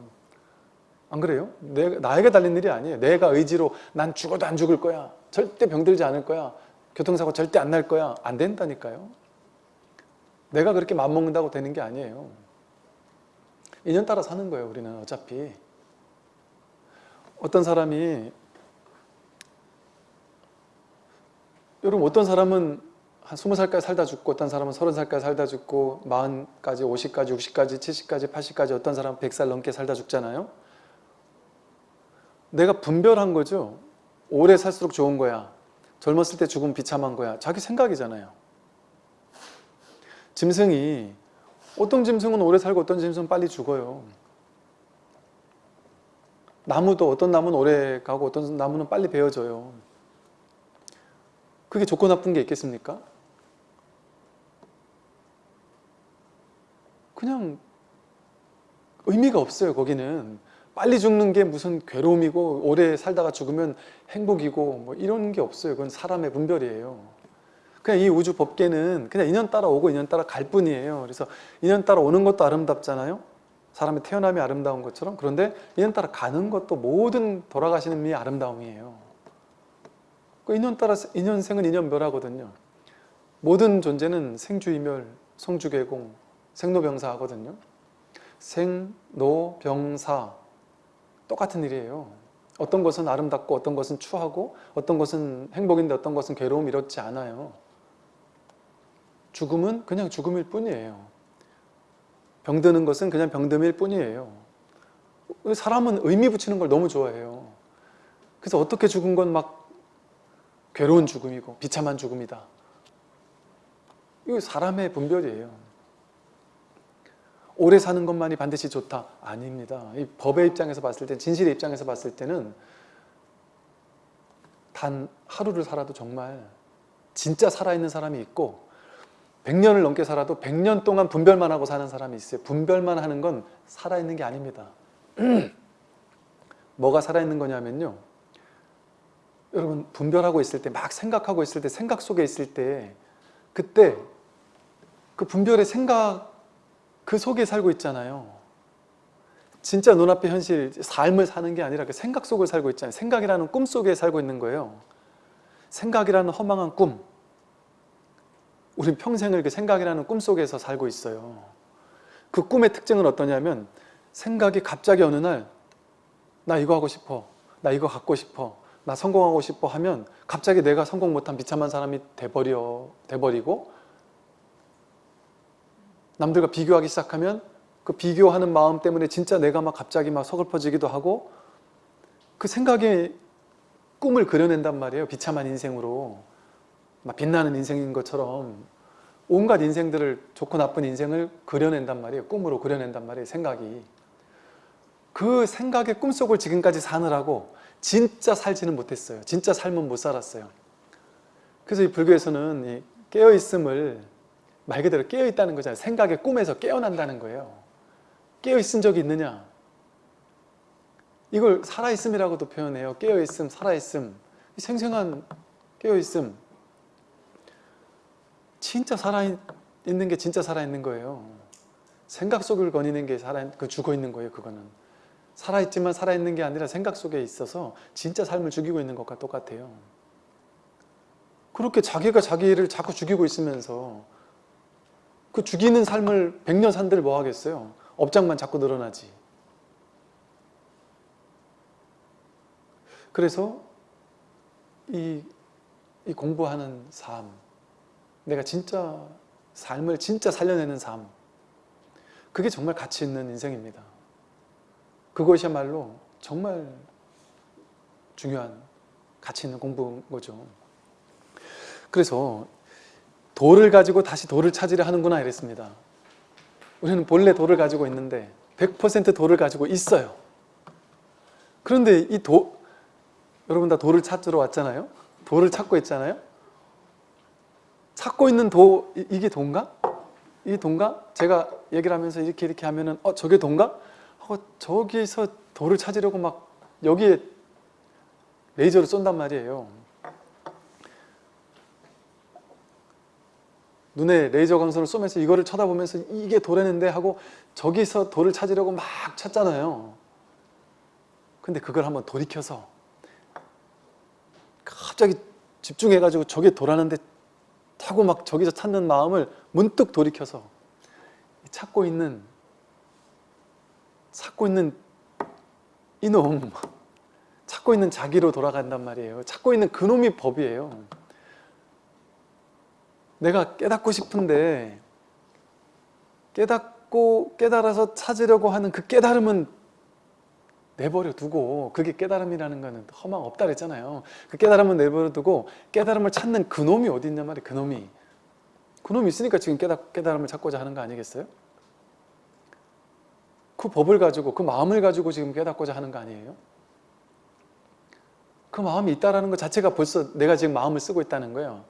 안 그래요? 내, 나에게 달린 일이 아니에요. 내가 의지로 난 죽어도 안 죽을 거야. 절대 병들지 않을 거야. 교통사고 절대 안 날 거야. 안 된다니까요. 내가 그렇게 맘먹는다고 되는 게 아니에요. 인연 따라 사는 거예요. 우리는 어차피. 어떤 사람이 여러분 어떤 사람은 한 20살까지 살다 죽고 어떤 사람은 30살까지 살다 죽고 40까지 50까지 60까지 70까지 80까지 어떤 사람은 100살 넘게 살다 죽잖아요. 내가 분별한 거죠. 오래 살수록 좋은 거야. 젊었을 때 죽으면 비참한 거야. 자기 생각이잖아요. 짐승이 어떤 짐승은 오래 살고 어떤 짐승은 빨리 죽어요. 나무도 어떤 나무는 오래 가고 어떤 나무는 빨리 베어져요. 그게 좋고 나쁜 게 있겠습니까? 그냥 의미가 없어요 거기는. 빨리 죽는 게 무슨 괴로움이고 오래 살다가 죽으면 행복이고 뭐 이런 게 없어요. 그건 사람의 분별이에요. 그냥 이 우주 법계는 그냥 인연 따라 오고 인연 따라 갈 뿐이에요. 그래서 인연 따라 오는 것도 아름답잖아요. 사람의 태어남이 아름다운 것처럼. 그런데 인연 따라 가는 것도 모든 돌아가시는 미 아름다움이에요. 그 인연 따라 인연생은 인연멸하거든요. 모든 존재는 생주이멸, 성주개공, 생로병사 하거든요. 생로병사. 똑같은 일이에요. 어떤 것은 아름답고 어떤 것은 추하고 어떤 것은 행복인데 어떤 것은 괴로움 이렇지 않아요. 죽음은 그냥 죽음일 뿐이에요. 병드는 것은 그냥 병듦일 뿐이에요. 사람은 의미 붙이는 걸 너무 좋아해요. 그래서 어떻게 죽은 건 막 괴로운 죽음이고 비참한 죽음이다. 이거 사람의 분별이에요. 오래 사는 것만이 반드시 좋다? 아닙니다. 이 법의 입장에서 봤을 때, 진실의 입장에서 봤을 때는 단 하루를 살아도 정말 진짜 살아있는 사람이 있고 100년을 넘게 살아도 100년 동안 분별만 하고 사는 사람이 있어요. 분별만 하는 건 살아있는 게 아닙니다. (clears throat) 뭐가 살아있는 거냐면요. 여러분 분별하고 있을 때 막 생각하고 있을 때 생각 속에 있을 때 그때 그 분별의 생각 그 속에 살고 있잖아요. 진짜 눈앞의 현실, 삶을 사는 게 아니라 그 생각 속을 살고 있잖아요. 생각이라는 꿈 속에 살고 있는 거예요. 생각이라는 허망한 꿈. 우린 평생을 그 생각이라는 꿈 속에서 살고 있어요. 그 꿈의 특징은 어떠냐면 생각이 갑자기 어느 날 나 이거 하고 싶어. 나 이거 갖고 싶어. 나 성공하고 싶어 하면 갑자기 내가 성공 못한 비참한 사람이 돼버려, 돼버리고 남들과 비교하기 시작하면 그 비교하는 마음 때문에 진짜 내가 막 갑자기 막 서글퍼지기도 하고 그 생각에 꿈을 그려낸단 말이에요. 비참한 인생으로. 막 빛나는 인생인 것처럼 온갖 인생들을 좋고 나쁜 인생을 그려낸단 말이에요. 꿈으로 그려낸단 말이에요. 생각이. 그 생각의 꿈속을 지금까지 사느라고 진짜 살지는 못했어요. 진짜 삶은 못 살았어요. 그래서 이 불교에서는 이 깨어있음을 말 그대로 깨어있다는 거잖아요. 생각의 꿈에서 깨어난다는 거예요. 깨어있은 적이 있느냐? 이걸 살아있음이라고도 표현해요. 깨어있음, 살아있음. 생생한 깨어있음. 진짜 살아있는 게 진짜 살아있는 거예요. 생각 속을 거니는 게 살아, 그 죽어있는 거예요. 그거는. 살아있지만 살아있는 게 아니라 생각 속에 있어서 진짜 삶을 죽이고 있는 것과 똑같아요. 그렇게 자기가 자기를 자꾸 죽이고 있으면서 그 죽이는 삶을 백년 산들 뭐 하겠어요? 업장만 자꾸 늘어나지. 그래서 이, 이 공부하는 삶, 내가 진짜 삶을 진짜 살려내는 삶, 그게 정말 가치 있는 인생입니다. 그것이야말로 정말 중요한 가치 있는 공부인 거죠. 그래서 돌을 가지고 다시 돌을 찾으려 하는구나 이랬습니다. 우리는 본래 돌을 가지고 있는데 100% 돌을 가지고 있어요. 그런데 이 도, 여러분 다 돌을 찾으러 왔잖아요. 돌을 찾고 있잖아요. 찾고 있는 도, 이- 이게 돈가? 이게 돈가? 제가 얘기를 하면서 이렇게 이렇게 하면은 어 저게 돈가? 하고 저기서 돌을 찾으려고 막 여기에 레이저를 쏜단 말이에요. 눈에 레이저 광선을 쏘면서 이거를 쳐다보면서 이게 돌했는데 하고 저기서 돌을 찾으려고 막 찾잖아요. 근데 그걸 한번 돌이켜서 갑자기 집중해가지고 저게 돌았는데 하고 막 저기서 찾는 마음을 문득 돌이켜서 찾고 있는 찾고 있는 이놈 찾고 있는 자기로 돌아간단 말이에요. 찾고 있는 그놈이 법이에요. 내가 깨닫고 싶은데 깨닫고 깨달아서 찾으려고 하는 그 깨달음은 내버려 두고 그게 깨달음이라는 거는 허망 없다 그랬잖아요. 그 깨달음은 내버려 두고 깨달음을 찾는 그놈이 어디 있냔 말이에요. 그놈이. 그놈이 있으니까 지금 깨닫, 깨달음을 찾고자 하는 거 아니겠어요? 그 법을 가지고 그 마음을 가지고 지금 깨닫고자 하는 거 아니에요? 그 마음이 있다라는 것 자체가 벌써 내가 지금 마음을 쓰고 있다는 거예요.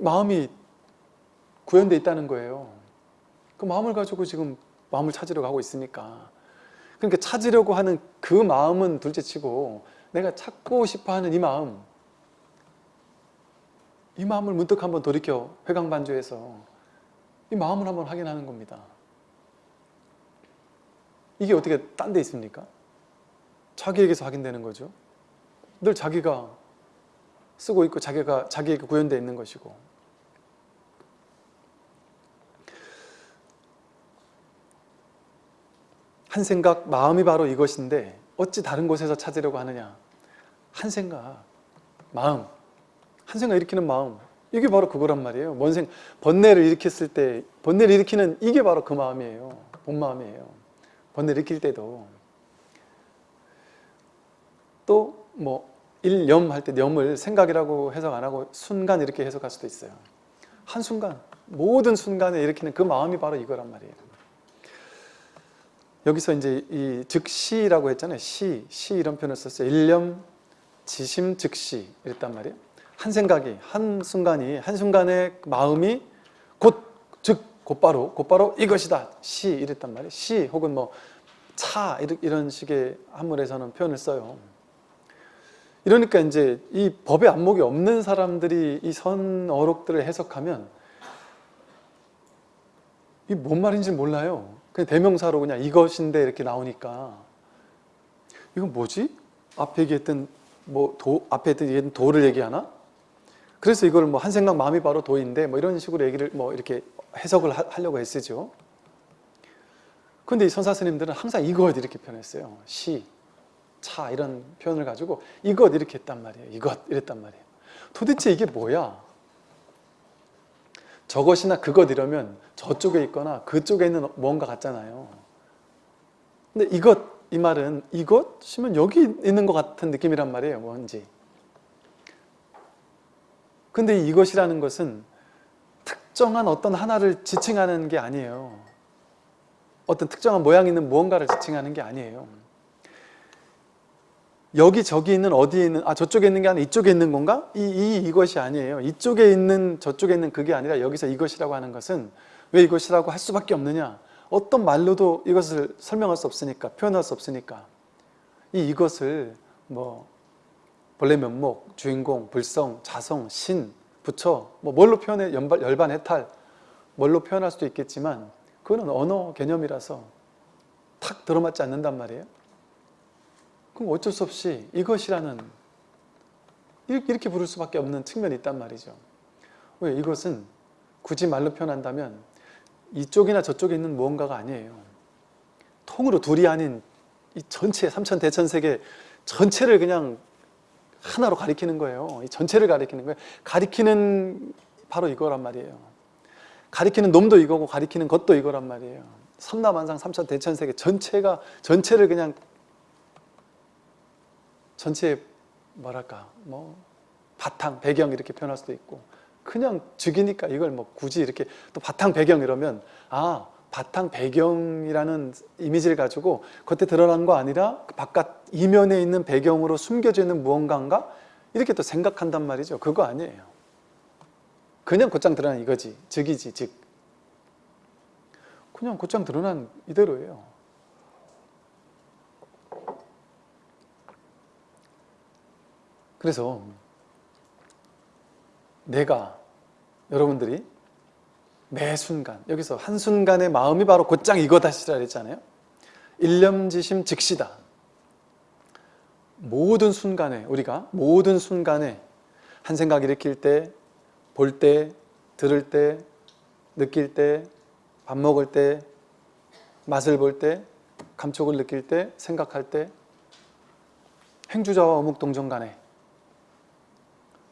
마음이 구현돼 있다는 거예요. 그 마음을 가지고 지금 마음을 찾으려고 하고 있으니까. 그러니까 찾으려고 하는 그 마음은 둘째치고 내가 찾고 싶어하는 이 마음, 이 마음을 문득 한번 돌이켜 회광반조해서 이 마음을 한번 확인하는 겁니다. 이게 어떻게 딴 데 있습니까? 자기에게서 확인되는 거죠. 늘 자기가 쓰고 있고 자기가 자기에게 구현되어 있는 것이고 한 생각, 마음이 바로 이것인데 어찌 다른 곳에서 찾으려고 하느냐? 한 생각, 마음. 한 생각 일으키는 마음. 이게 바로 그거란 말이에요. 뭔 생, 번뇌를 일으켰을 때 번뇌를 일으키는 이게 바로 그 마음이에요. 본 마음이에요. 번뇌를 일으킬 때도. 또 뭐 일념 할 때 염을 생각이라고 해석 안 하고 순간 이렇게 해석할 수도 있어요. 한순간 모든 순간에 일으키는 그 마음이 바로 이거란 말이에요. 여기서 이제 이 즉시라고 했잖아요. 시, 시 이런 표현을 썼어요. 일념, 지심, 즉시 이랬단 말이에요. 한 생각이, 한 순간이, 한 순간의 마음이 곧, 즉, 곧바로, 곧바로 이것이다. 시 이랬단 말이에요. 시 혹은 뭐 차 이런 식의 한문에서는 표현을 써요. 이러니까 이제 이 법의 안목이 없는 사람들이 이 선어록들을 해석하면 이 뭔 말인지 몰라요. 그냥 대명사로 그냥 이것인데 이렇게 나오니까 이건 뭐지? 앞에 얘기했던 뭐 도, 앞에 얘기했던 도를 얘기하나? 그래서 이걸 뭐 한 생각 마음이 바로 도인데 뭐 이런 식으로 얘기를 뭐 이렇게 해석을 하, 하려고 했으죠. 근데 이 선사 스님들은 항상 이것 이렇게 표현했어요. 시, 차 이런 표현을 가지고 이것 이렇게 했단 말이에요. 이것 이랬단 말이에요. 도대체 이게 뭐야? 저것이나 그것 이러면 저쪽에 있거나 그쪽에 있는 뭔가 같잖아요. 근데 이것 이 말은 이것이면 여기 있는 것 같은 느낌이란 말이에요. 뭔지. 근데 이것이라는 것은 특정한 어떤 하나를 지칭하는 게 아니에요. 어떤 특정한 모양 있는 무언가를 지칭하는 게 아니에요. 여기 저기 있는 어디에 있는 아 저쪽에 있는 게 아니라 이쪽에 있는 건가? 이, 이 이것이 아니에요. 이쪽에 있는 저쪽에 있는 그게 아니라 여기서 이것이라고 하는 것은 왜 이것이라고 할 수밖에 없느냐? 어떤 말로도 이것을 설명할 수 없으니까 표현할 수 없으니까 이 이것을 뭐 본래 면목, 주인공, 불성, 자성, 신, 부처 뭐 뭘로 표현해 연발, 열반 해탈 뭘로 표현할 수도 있겠지만 그거는 언어 개념이라서 탁 들어맞지 않는단 말이에요. 그럼 어쩔 수 없이 이것이라는 이렇게 부를 수밖에 없는 측면이 있단 말이죠. 왜 이것은 굳이 말로 표현한다면 이쪽이나 저쪽에 있는 무언가가 아니에요. 통으로 둘이 아닌 이 전체 삼천 대천 세계 전체를 그냥 하나로 가리키는 거예요. 이 전체를 가리키는 거예요. 가리키는 바로 이거란 말이에요. 가리키는 놈도 이거고 가리키는 것도 이거란 말이에요. 삼라만상 삼천 대천 세계 전체가 전체를 그냥 전체 뭐랄까 뭐 바탕 배경 이렇게 표현할 수도 있고 그냥 즉이니까 이걸 뭐 굳이 이렇게 또 바탕 배경 이러면 아 바탕 배경이라는 이미지를 가지고 겉에 드러난 거 아니라 그 바깥 이면에 있는 배경으로 숨겨져 있는 무언가인가? 이렇게 또 생각한단 말이죠. 그거 아니에요. 그냥 곧장 드러난 이거지. 즉이지 즉. 그냥 곧장 드러난 이대로예요. 그래서 내가 여러분들이 매 순간 여기서 한순간의 마음이 바로 곧장 이거다시라 그랬잖아요. 일념지심 즉시다. 모든 순간에 우리가 모든 순간에 한 생각 일으킬 때 볼 때, 들을 때, 느낄 때, 밥 먹을 때, 맛을 볼 때, 감촉을 느낄 때, 생각할 때 행주자와 어묵동정 간에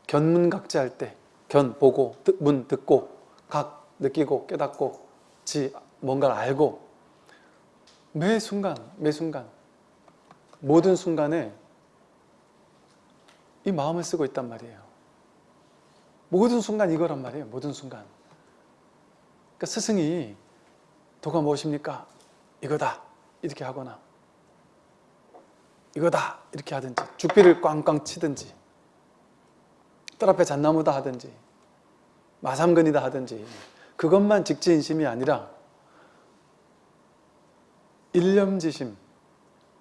견문각지할 때, 견 보고, 듣, 문 듣고, 각 느끼고, 깨닫고, 지 뭔가를 알고 매 순간, 매 순간 모든 순간에 이 마음을 쓰고 있단 말이에요. 모든 순간 이거란 말이에요. 모든 순간. 그러니까 스승이 도가 무엇입니까? 이거다. 이렇게 하거나 이거다. 이렇게 하든지 죽비를 꽝꽝 치든지 뜰 앞에 잣나무다 하든지 마삼근이다 하든지 그것만 직지인심이 아니라 일념지심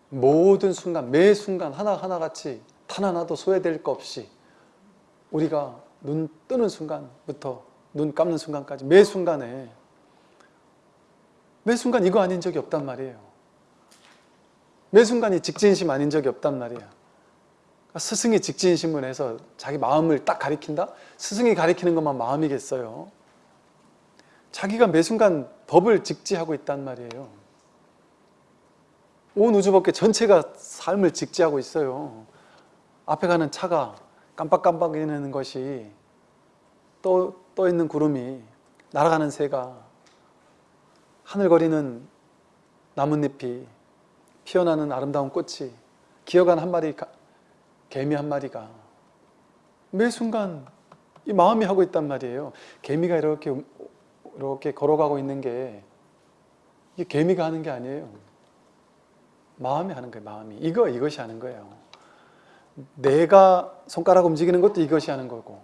모든 순간 매 순간 하나하나 같이 탄 하나도 소외될 것 없이 우리가 눈 뜨는 순간부터 눈 감는 순간까지 매 순간에 매 순간 이거 아닌 적이 없단 말이에요. 매 순간이 직진심 아닌 적이 없단 말이야 스승이 직진심을 해서 자기 마음을 딱 가리킨다? 스승이 가리키는 것만 마음이겠어요? 자기가 매 순간 법을 직지하고 있단 말이에요. 온 우주법계 전체가 삶을 직지하고 있어요. 앞에 가는 차가 깜빡깜빡이는 것이 떠, 떠 있는 구름이 날아가는 새가 하늘거리는 나뭇잎이 피어나는 아름다운 꽃이 기어가는 한 마리 개미 한 마리가 매 순간 이 마음이 하고 있단 말이에요. 개미가 이렇게 이렇게 걸어가고 있는 게 이게 개미가 하는 게 아니에요. 마음이 하는 거예요. 마음이 이거 이것이 하는 거예요. 내가 손가락 움직이는 것도 이것이 하는 거고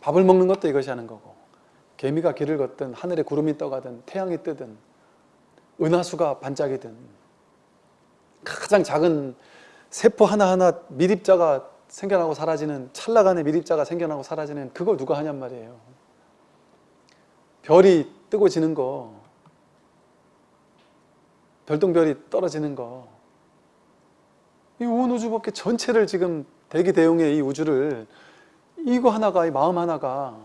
밥을 먹는 것도 이것이 하는 거고 개미가 길을 걷든 하늘에 구름이 떠가든 태양이 뜨든 은하수가 반짝이든 가장 작은 세포 하나하나 미립자가 생겨나고 사라지는 찰나간의 미립자가 생겨나고 사라지는 그걸 누가 하냔 말이에요. 별이 뜨고 지는 거 별똥별이 떨어지는 거 이 온 우주 법계 전체를 지금 대기 대용의 이 우주를 이거 하나가 이 마음 하나가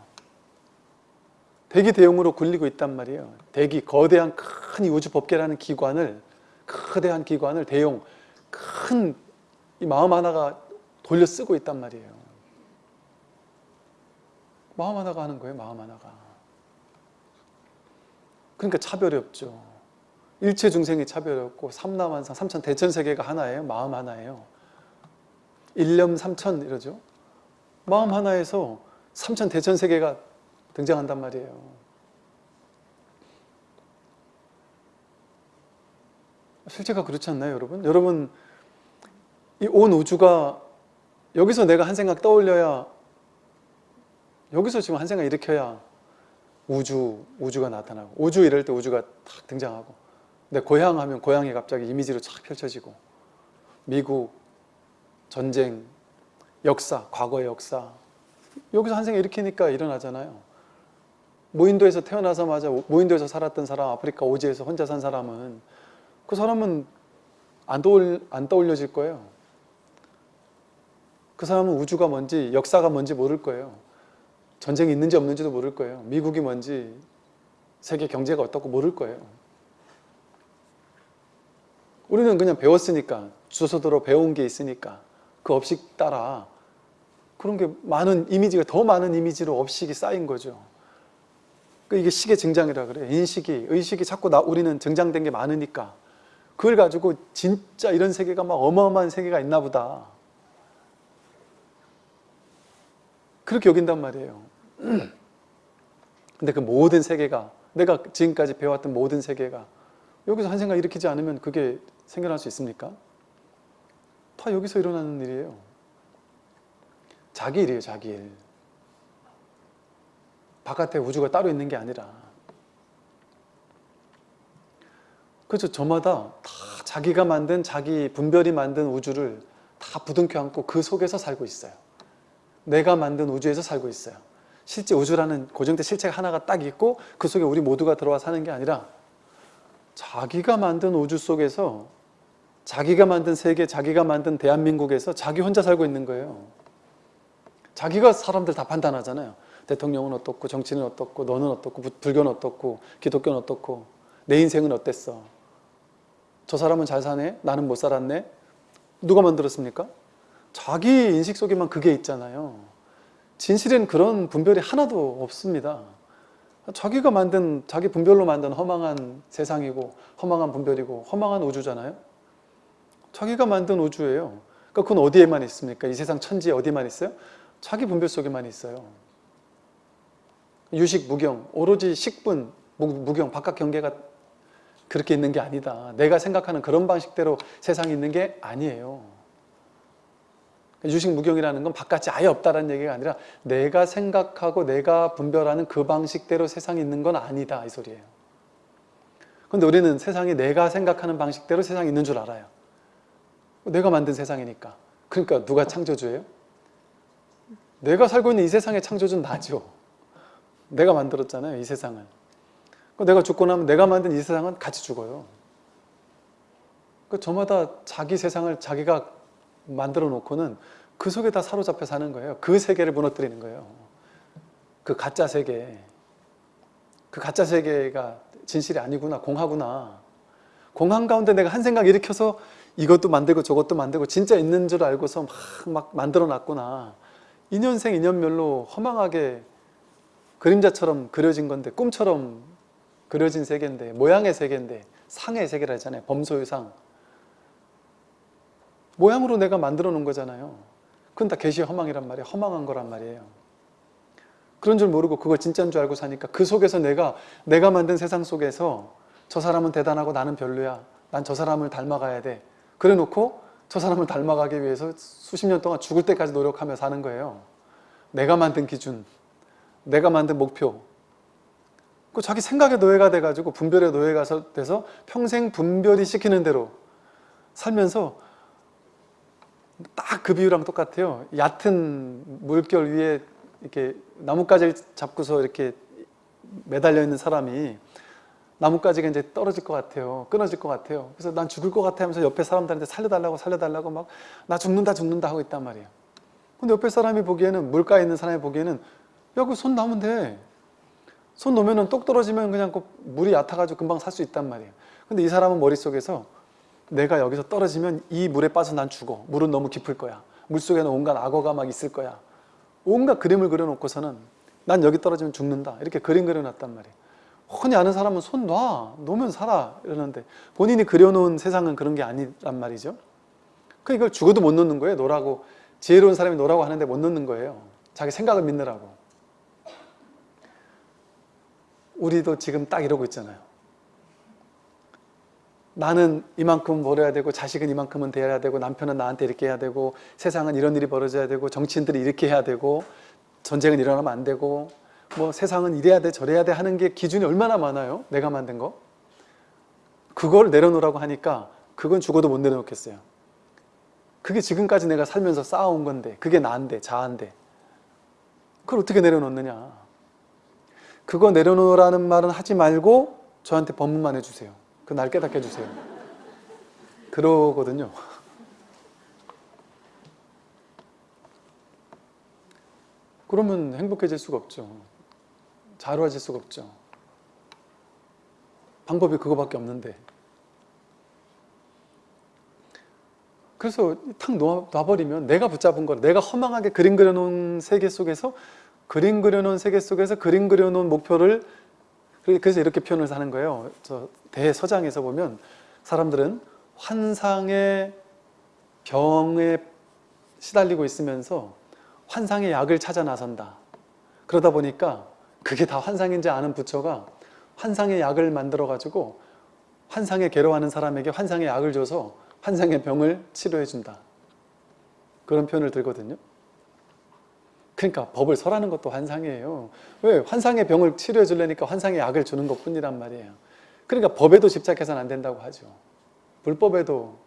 대기 대용으로 굴리고 있단 말이에요. 대기 거대한 큰 이 우주 법계라는 기관을 거대한 기관을 대용 큰 이 마음 하나가 돌려 쓰고 있단 말이에요. 마음 하나가 하는 거예요. 마음 하나가. 그러니까 차별이 없죠. 일체 중생이 차별이 없고 삼남한상, 삼천 대천세계가 하나예요. 마음 하나예요. 일념 삼천 이러죠. 마음 하나에서 삼천 대천세계가 등장한단 말이에요. 실제가 그렇지 않나요, 여러분? 여러분, 이 온 우주가 여기서 내가 한 생각 떠올려야 여기서 지금 한 생각 일으켜야 우주, 우주가 나타나고 우주 이럴 때 우주가 탁 등장하고 내 고향 하면 고향이 갑자기 이미지로 쫙 펼쳐지고 미국, 전쟁, 역사, 과거의 역사 여기서 한 생각 일으키니까 일어나잖아요. 무인도에서 태어나자마자 무인도에서 살았던 사람 아프리카 오지에서 혼자 산 사람은 그 사람은 안, 떠올, 안 떠올려질 거예요 그 사람은 우주가 뭔지 역사가 뭔지 모를 거예요. 전쟁이 있는지 없는지도 모를 거예요. 미국이 뭔지 세계 경제가 어떻고 모를 거예요. 우리는 그냥 배웠으니까 주소서대로 배운 게 있으니까 그 업식 따라 그런 게 많은 이미지가 더 많은 이미지로 업식이 쌓인 거죠. 그 이게 식의 증장이라 그래. 인식이 의식이 자꾸 나 우리는 증장된 게 많으니까 그걸 가지고 진짜 이런 세계가 막 어마어마한 세계가 있나 보다. 그렇게 여긴단 말이에요. 근데 그 모든 세계가 내가 지금까지 배웠던 모든 세계가 여기서 한 생각 일으키지 않으면 그게 생겨날 수 있습니까? 다 여기서 일어나는 일이에요. 자기 일이에요, 자기 일. 바깥에 우주가 따로 있는 게 아니라. 그래서 저마다 다 자기가 만든 자기 분별이 만든 우주를 다 부둥켜 안고 그 속에서 살고 있어요. 내가 만든 우주에서 살고 있어요. 실제 우주라는 고정된 실체가 하나가 딱 있고 그 속에 우리 모두가 들어와 사는 게 아니라 자기가 만든 우주 속에서 자기가 만든 세계, 자기가 만든 대한민국에서 자기 혼자 살고 있는 거예요. 자기가 사람들 다 판단하잖아요. 대통령은 어떻고 정치는 어떻고 너는 어떻고 불교는 어떻고 기독교는 어떻고 내 인생은 어땠어. 저 사람은 잘 사네? 나는 못 살았네? 누가 만들었습니까? 자기 인식 속에만 그게 있잖아요. 진실엔 그런 분별이 하나도 없습니다. 자기가 만든, 자기 분별로 만든 허망한 세상이고 허망한 분별이고 허망한 우주잖아요. 자기가 만든 우주예요. 그러니까 그건 어디에만 있습니까? 이 세상 천지에 어디만 있어요? 자기 분별 속에만 있어요. 유식, 무경, 오로지 식분, 무경, 바깥 경계가 그렇게 있는 게 아니다. 내가 생각하는 그런 방식대로 세상이 있는 게 아니에요. 유식 무경이라는 건 바깥이 아예 없다는 얘기가 아니라 내가 생각하고 내가 분별하는 그 방식대로 세상이 있는 건 아니다 이 소리예요. 근데 우리는 세상이 내가 생각하는 방식대로 세상이 있는 줄 알아요. 내가 만든 세상이니까. 그러니까 누가 창조주예요? 내가 살고 있는 이 세상의 창조주는 나죠. 내가 만들었잖아요 이 세상을. 내가 죽고 나면 내가 만든 이 세상은 같이 죽어요. 그 저마다 자기 세상을 자기가 만들어 놓고는 그 속에 다 사로잡혀 사는 거예요. 그 세계를 무너뜨리는 거예요. 그 가짜 세계. 그 가짜 세계가 진실이 아니구나, 공하구나. 공한 가운데 내가 한 생각 일으켜서 이것도 만들고 저것도 만들고 진짜 있는 줄 알고서 막, 막 만들어 놨구나. 인연생 인연멸로 허망하게 그림자처럼 그려진 건데 꿈처럼 그려진 세계인데 모양의 세계인데 상의 세계라 하잖아요. 범소유상. 모양으로 내가 만들어 놓은 거잖아요. 그건 다 계시의 허망이란 말이에요. 허망한 거란 말이에요. 그런 줄 모르고 그걸 진짜인 줄 알고 사니까 그 속에서 내가 내가 만든 세상 속에서 저 사람은 대단하고 나는 별로야. 난 저 사람을 닮아가야 돼. 그래 놓고 저 사람을 닮아가기 위해서 수십 년 동안 죽을 때까지 노력하며 사는 거예요. 내가 만든 기준, 내가 만든 목표. 그 자기 생각의 노예가 돼가지고 분별의 노예가 돼서 평생 분별이 시키는 대로 살면서 딱 그 비유랑 똑같아요. 얕은 물결 위에 이렇게 나뭇가지를 잡고서 이렇게 매달려 있는 사람이 나뭇가지가 이제 떨어질 것 같아요. 끊어질 것 같아요. 그래서 난 죽을 것 같아 하면서 옆에 사람들한테 살려달라고 살려달라고 막 나 죽는다 죽는다 하고 있단 말이에요. 근데 옆에 사람이 보기에는 물가에 있는 사람이 보기에는 야 그 손 나면 돼. 손 놓으면 똑 떨어지면 그냥 그 물이 얕아가지고 금방 살 수 있단 말이에요. 근데 이 사람은 머릿속에서 내가 여기서 떨어지면 이 물에 빠져 난 죽어. 물은 너무 깊을 거야. 물속에는 온갖 악어가 막 있을 거야. 온갖 그림을 그려놓고서는 난 여기 떨어지면 죽는다. 이렇게 그림 그려놨단 말이에요. 흔히 아는 사람은 손 놔. 놓으면 살아. 이러는데 본인이 그려놓은 세상은 그런 게 아니란 말이죠. 그 이걸 죽어도 못 놓는 거예요. 놓라고. 지혜로운 사람이 놓으라고 하는데 못 놓는 거예요. 자기 생각을 믿느라고. 우리도 지금 딱 이러고 있잖아요. 나는 이만큼 벌어야 되고 자식은 이만큼은 돼야 되고 남편은 나한테 이렇게 해야 되고 세상은 이런 일이 벌어져야 되고 정치인들이 이렇게 해야 되고 전쟁은 일어나면 안 되고 뭐 세상은 이래야 돼 저래야 돼 하는 게 기준이 얼마나 많아요? 내가 만든 거? 그걸 내려놓으라고 하니까 그건 죽어도 못 내려놓겠어요. 그게 지금까지 내가 살면서 쌓아온 건데 그게 나인데 자한데 그걸 어떻게 내려놓느냐? 그거 내려놓으라는 말은 하지 말고 저한테 법문만 해주세요 그 날 깨닫게 해주세요. 그러거든요. 그러면 행복해질 수가 없죠. 자루해질 수가 없죠. 방법이 그거밖에 없는데. 그래서 탁 놔, 놔버리면 내가 붙잡은 거 내가 허망하게 그림 그려놓은 세계 속에서 그림 그려놓은 세계 속에서 그림 그려놓은 목표를 그래서 이렇게 표현을 하는 거예요. 저 대서장에서 보면 사람들은 환상의 병에 시달리고 있으면서 환상의 약을 찾아 나선다. 그러다 보니까 그게 다 환상인지 아는 부처가 환상의 약을 만들어 가지고 환상에 괴로워하는 사람에게 환상의 약을 줘서 환상의 병을 치료해 준다. 그런 표현을 들거든요 그러니까 법을 설하는 것도 환상이에요. 왜? 환상의 병을 치료해 주려니까 환상의 약을 주는 것 뿐이란 말이에요. 그러니까 법에도 집착해서는 안 된다고 하죠. 불법에도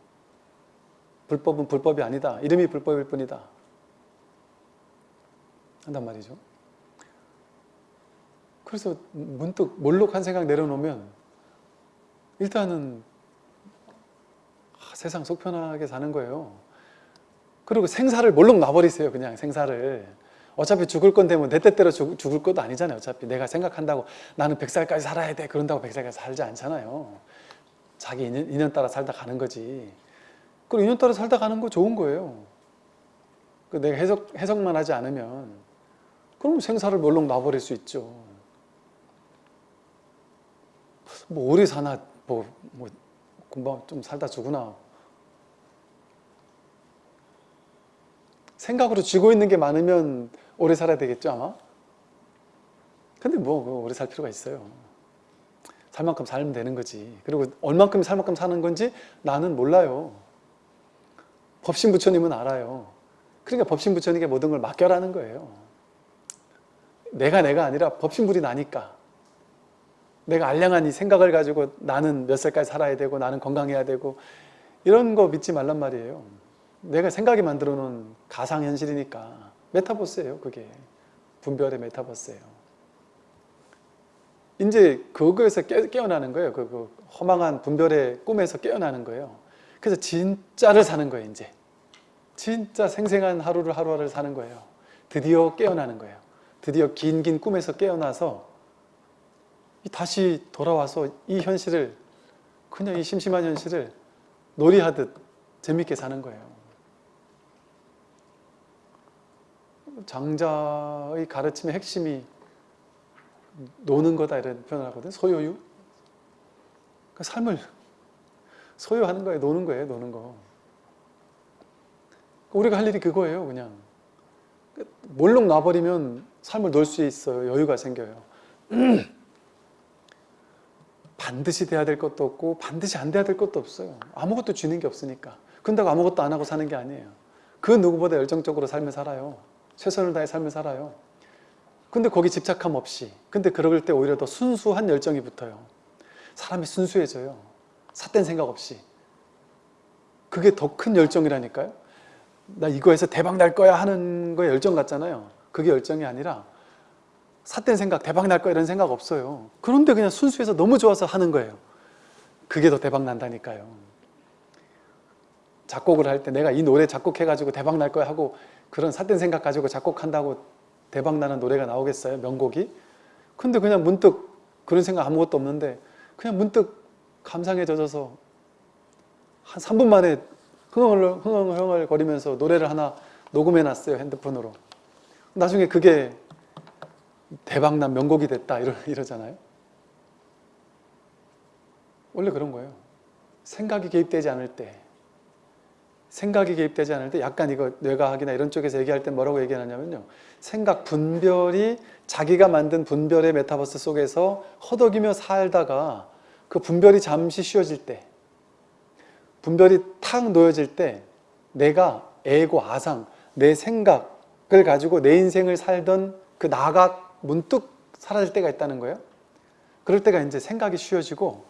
불법은 불법이 아니다. 이름이 불법일 뿐이다. 한단 말이죠. 그래서 문득 몰록 한 생각 내려놓으면 일단은 세상 속 편하게 사는 거예요. 그리고 생사를 몰록 놔버리세요 그냥 생사를 어차피 죽을 건데 뭐내 뜻대로 죽, 죽을 것도 아니잖아요 어차피. 내가 생각한다고 나는 100살까지 살아야 돼. 그런다고 100살까지 살지 않잖아요. 자기 인연, 인연 따라 살다 가는 거지. 그리고 인연 따라 살다 가는 거 좋은 거예요. 그 내가 해석, 해석만 하지 않으면 그럼 생사를 몰록 놔버릴 수 있죠. 뭐 오래 사나 뭐, 뭐 금방 좀 살다 죽으나. 생각으로 쥐고 있는 게 많으면 오래 살아야 되겠죠? 아마 근데 뭐 오래 살 필요가 있어요. 살 만큼 살면 되는 거지. 그리고 얼만큼 살 만큼 사는 건지 나는 몰라요. 법신 부처님은 알아요. 그러니까 법신 부처님께 모든 걸 맡겨라는 거예요. 내가 내가 아니라 법신불이 나니까. 내가 알량한 이 생각을 가지고 나는 몇 살까지 살아야 되고 나는 건강해야 되고 이런 거 믿지 말란 말이에요. 내가 생각이 만들어 놓은 가상현실이니까 메타버스예요 그게. 분별의 메타버스예요. 이제 그거에서 깨, 깨어나는 거예요. 그, 그 허망한 분별의 꿈에서 깨어나는 거예요. 그래서 진짜를 사는 거예요 이제. 진짜 생생한 하루를 하루하루를 사는 거예요. 드디어 깨어나는 거예요. 드디어 긴긴 꿈에서 깨어나서 다시 돌아와서 이 현실을 그냥 이 심심한 현실을 놀이하듯 재밌게 사는 거예요. 장자의 가르침의 핵심이 노는 거다 이런 표현을 하거든 소유유. 그 삶을 소유하는 거예요. 노는 거예요. 노는 거. 우리가 할 일이 그거예요. 그냥 몰록 놔버리면 삶을 놓을 수 있어요. 여유가 생겨요. (clears throat) 반드시 돼야 될 것도 없고 반드시 안 돼야 될 것도 없어요. 아무것도 쥐는 게 없으니까. 근다고 아무것도 안 하고 사는 게 아니에요. 그 누구보다 열정적으로 삶을 살아요. 최선을 다해 삶을 살아요. 근데 거기 집착함 없이 근데 그럴 때 오히려 더 순수한 열정이 붙어요. 사람이 순수해져요. 삿된 생각 없이. 그게 더 큰 열정이라니까요. 나 이거에서 대박 날 거야 하는 거에 열정 같잖아요. 그게 열정이 아니라 삿된 생각, 대박 날 거야 이런 생각 없어요. 그런데 그냥 순수해서 너무 좋아서 하는 거예요. 그게 더 대박 난다니까요. 작곡을 할 때 내가 이 노래 작곡해가지고 대박 날 거야 하고 그런 삿된 생각 가지고 작곡한다고 대박 나는 노래가 나오겠어요? 명곡이? 근데 그냥 문득 그런 생각 아무것도 없는데 그냥 문득 감상에 젖어서 한 3분 만에 흥얼, 흥얼 거리면서 노래를 하나 녹음해 놨어요 핸드폰으로 나중에 그게 대박난 명곡이 됐다 이러, 이러잖아요 원래 그런 거예요 생각이 개입되지 않을 때 생각이 개입되지 않을 때 약간 이거 뇌과학이나 이런 쪽에서 얘기할 때 뭐라고 얘기하냐면요 생각 분별이 자기가 만든 분별의 메타버스 속에서 허덕이며 살다가 그 분별이 잠시 쉬어질 때 분별이 탁 놓여질 때 내가 애고 아상, 내 생각을 가지고 내 인생을 살던 그 나가 문득 사라질 때가 있다는 거예요. 그럴 때가 이제 생각이 쉬어지고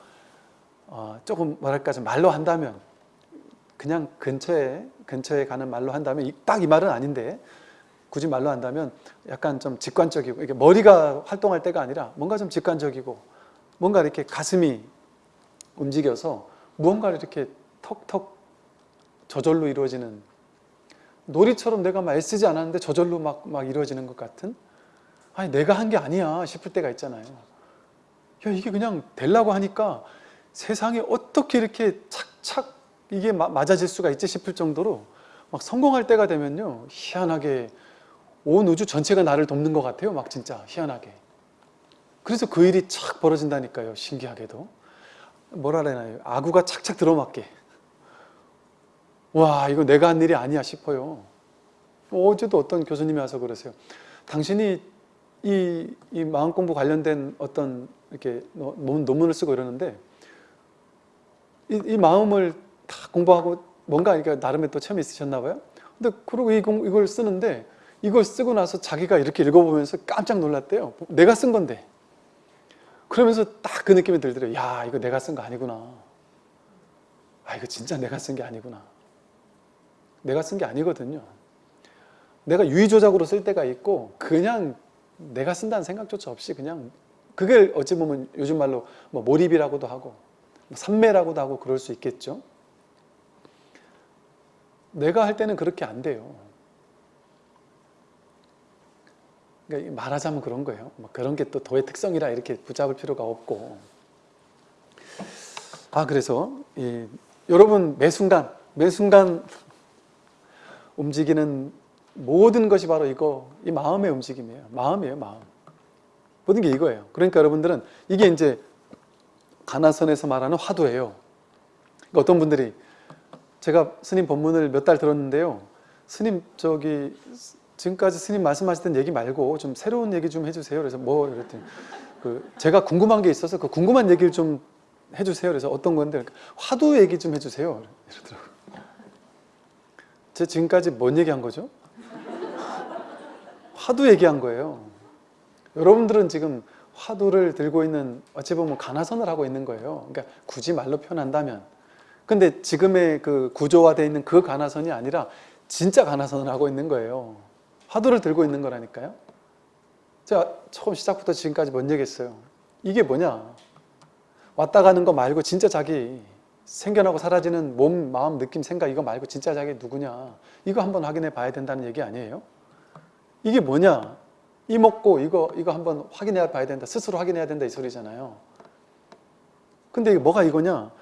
어, 조금 뭐랄까 좀 말로 한다면 그냥 근처에 근처에 가는 말로 한다면 딱 이 말은 아닌데 굳이 말로 한다면 약간 좀 직관적이고 이게 머리가 활동할 때가 아니라 뭔가 좀 직관적이고 뭔가 이렇게 가슴이 움직여서 무언가를 이렇게 턱턱 저절로 이루어지는 놀이처럼 내가 막 애쓰지 않았는데 저절로 막, 막 이루어지는 것 같은? 아니 내가 한 게 아니야 싶을 때가 있잖아요. 야 이게 그냥 되려고 하니까 세상에 어떻게 이렇게 착착 이게 마, 맞아질 수가 있지 싶을 정도로 막 성공할 때가 되면요 희한하게 온 우주 전체가 나를 돕는 것 같아요 막 진짜 희한하게. 그래서 그 일이 착 벌어진다니까요 신기하게도. 뭐라 그러나요? 아구가 착착 들어맞게. 와 이거 내가 한 일이 아니야 싶어요. 어제도 어떤 교수님이 와서 그러세요. 당신이 이, 이 마음 공부 관련된 어떤 이렇게 논문을 쓰고 이러는데 이, 이 마음을 다 공부하고 뭔가 그러니까 나름의 또 체험이 있으셨나 봐요? 근데 그러고 이걸 쓰는데 이걸 쓰고 나서 자기가 이렇게 읽어보면서 깜짝 놀랐대요. 내가 쓴 건데. 그러면서 딱 그 느낌이 들더래요. 야 이거 내가 쓴 거 아니구나. 아 이거 진짜 내가 쓴 게 아니구나. 내가 쓴 게 아니거든요. 내가 유의조작으로 쓸 때가 있고 그냥 내가 쓴다는 생각조차 없이 그냥 그게 어찌 보면 요즘 말로 뭐 몰입이라고도 하고 뭐 산매라고도 하고 그럴 수 있겠죠 내가 할 때는 그렇게 안 돼요. 그러니까 말하자면 그런 거예요. 뭐 그런 게 또 도의 특성이라 이렇게 붙잡을 필요가 없고. 아 그래서 이, 여러분 매 순간 매 순간 움직이는 모든 것이 바로 이거 이 마음의 움직임이에요. 마음이에요 마음. 모든 게 이거예요. 그러니까 여러분들은 이게 이제 가나선에서 말하는 화두예요. 그러니까 어떤 분들이 제가 스님 법문을 몇 달 들었는데요. 스님 저기 지금까지 스님 말씀하시던 얘기 말고 좀 새로운 얘기 좀 해주세요. 그래서 뭐 이랬더니 그 제가 궁금한 게 있어서 그 궁금한 얘기를 좀 해주세요. 그래서 어떤 건데? 화두 얘기 좀 해주세요. 이러더라고요. 제가 지금까지 뭔 얘기한 거죠? 화두 얘기한 거예요. 여러분들은 지금 화두를 들고 있는 어찌 보면 가나선을 하고 있는 거예요. 그러니까 굳이 말로 표현한다면 근데 지금의 그 구조화되어 있는 그 가나선이 아니라 진짜 가나선을 하고 있는 거예요. 화두를 들고 있는 거라니까요. 제가 처음 시작부터 지금까지 뭔 얘기했어요? 이게 뭐냐? 왔다 가는 거 말고 진짜 자기 생겨나고 사라지는 몸, 마음, 느낌, 생각 이거 말고 진짜 자기 누구냐? 이거 한번 확인해 봐야 된다는 얘기 아니에요? 이게 뭐냐? 이 먹고 이거 이거 한번 확인해 봐야 된다. 스스로 확인해야 된다 이 소리잖아요. 근데 뭐가 이거냐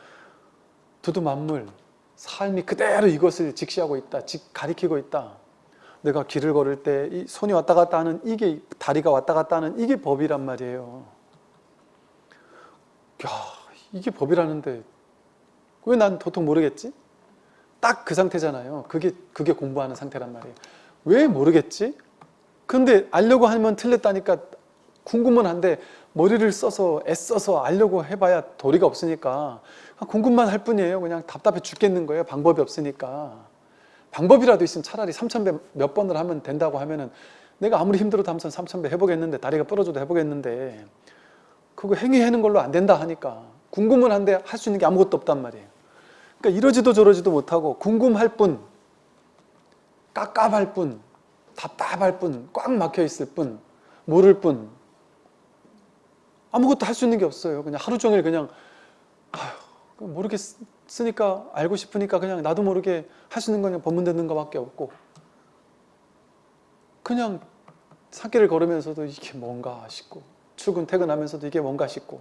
두두 만물 삶이 그대로 이것을 직시하고 있다 직 가리키고 있다 내가 길을 걸을 때 이 손이 왔다 갔다 하는 이게 다리가 왔다 갔다 하는 이게 법이란 말이에요 야 이게 법이라는데 왜 난 도통 모르겠지? 딱 그 상태잖아요 그게 그게 공부하는 상태란 말이에요 왜 모르겠지? 근데 알려고 하면 틀렸다니까 궁금은 한데 머리를 써서 애써서 알려고 해봐야 도리가 없으니까 궁금만 할 뿐이에요. 그냥 답답해 죽겠는 거예요. 방법이 없으니까. 방법이라도 있으면 차라리 3,000배 몇 번을 하면 된다고 하면은 내가 아무리 힘들어도 한번 3,000배 해보겠는데 다리가 부러져도 해보겠는데 그거 행위하는 걸로 안 된다 하니까 궁금은 한데 할 수 있는 게 아무것도 없단 말이에요. 그러니까 이러지도 저러지도 못하고 궁금할 뿐 깝깝할 뿐 답답할 뿐꽉 막혀 있을 뿐 모를 뿐 아무것도 할 수 있는 게 없어요. 그냥 하루 종일 그냥 아휴, 모르겠으니까 알고 싶으니까 그냥 나도 모르게 건 그냥 법문 듣는 것밖에 없고 그냥 산길을 걸으면서도 이게 뭔가 싶고 출근 퇴근하면서도 이게 뭔가 싶고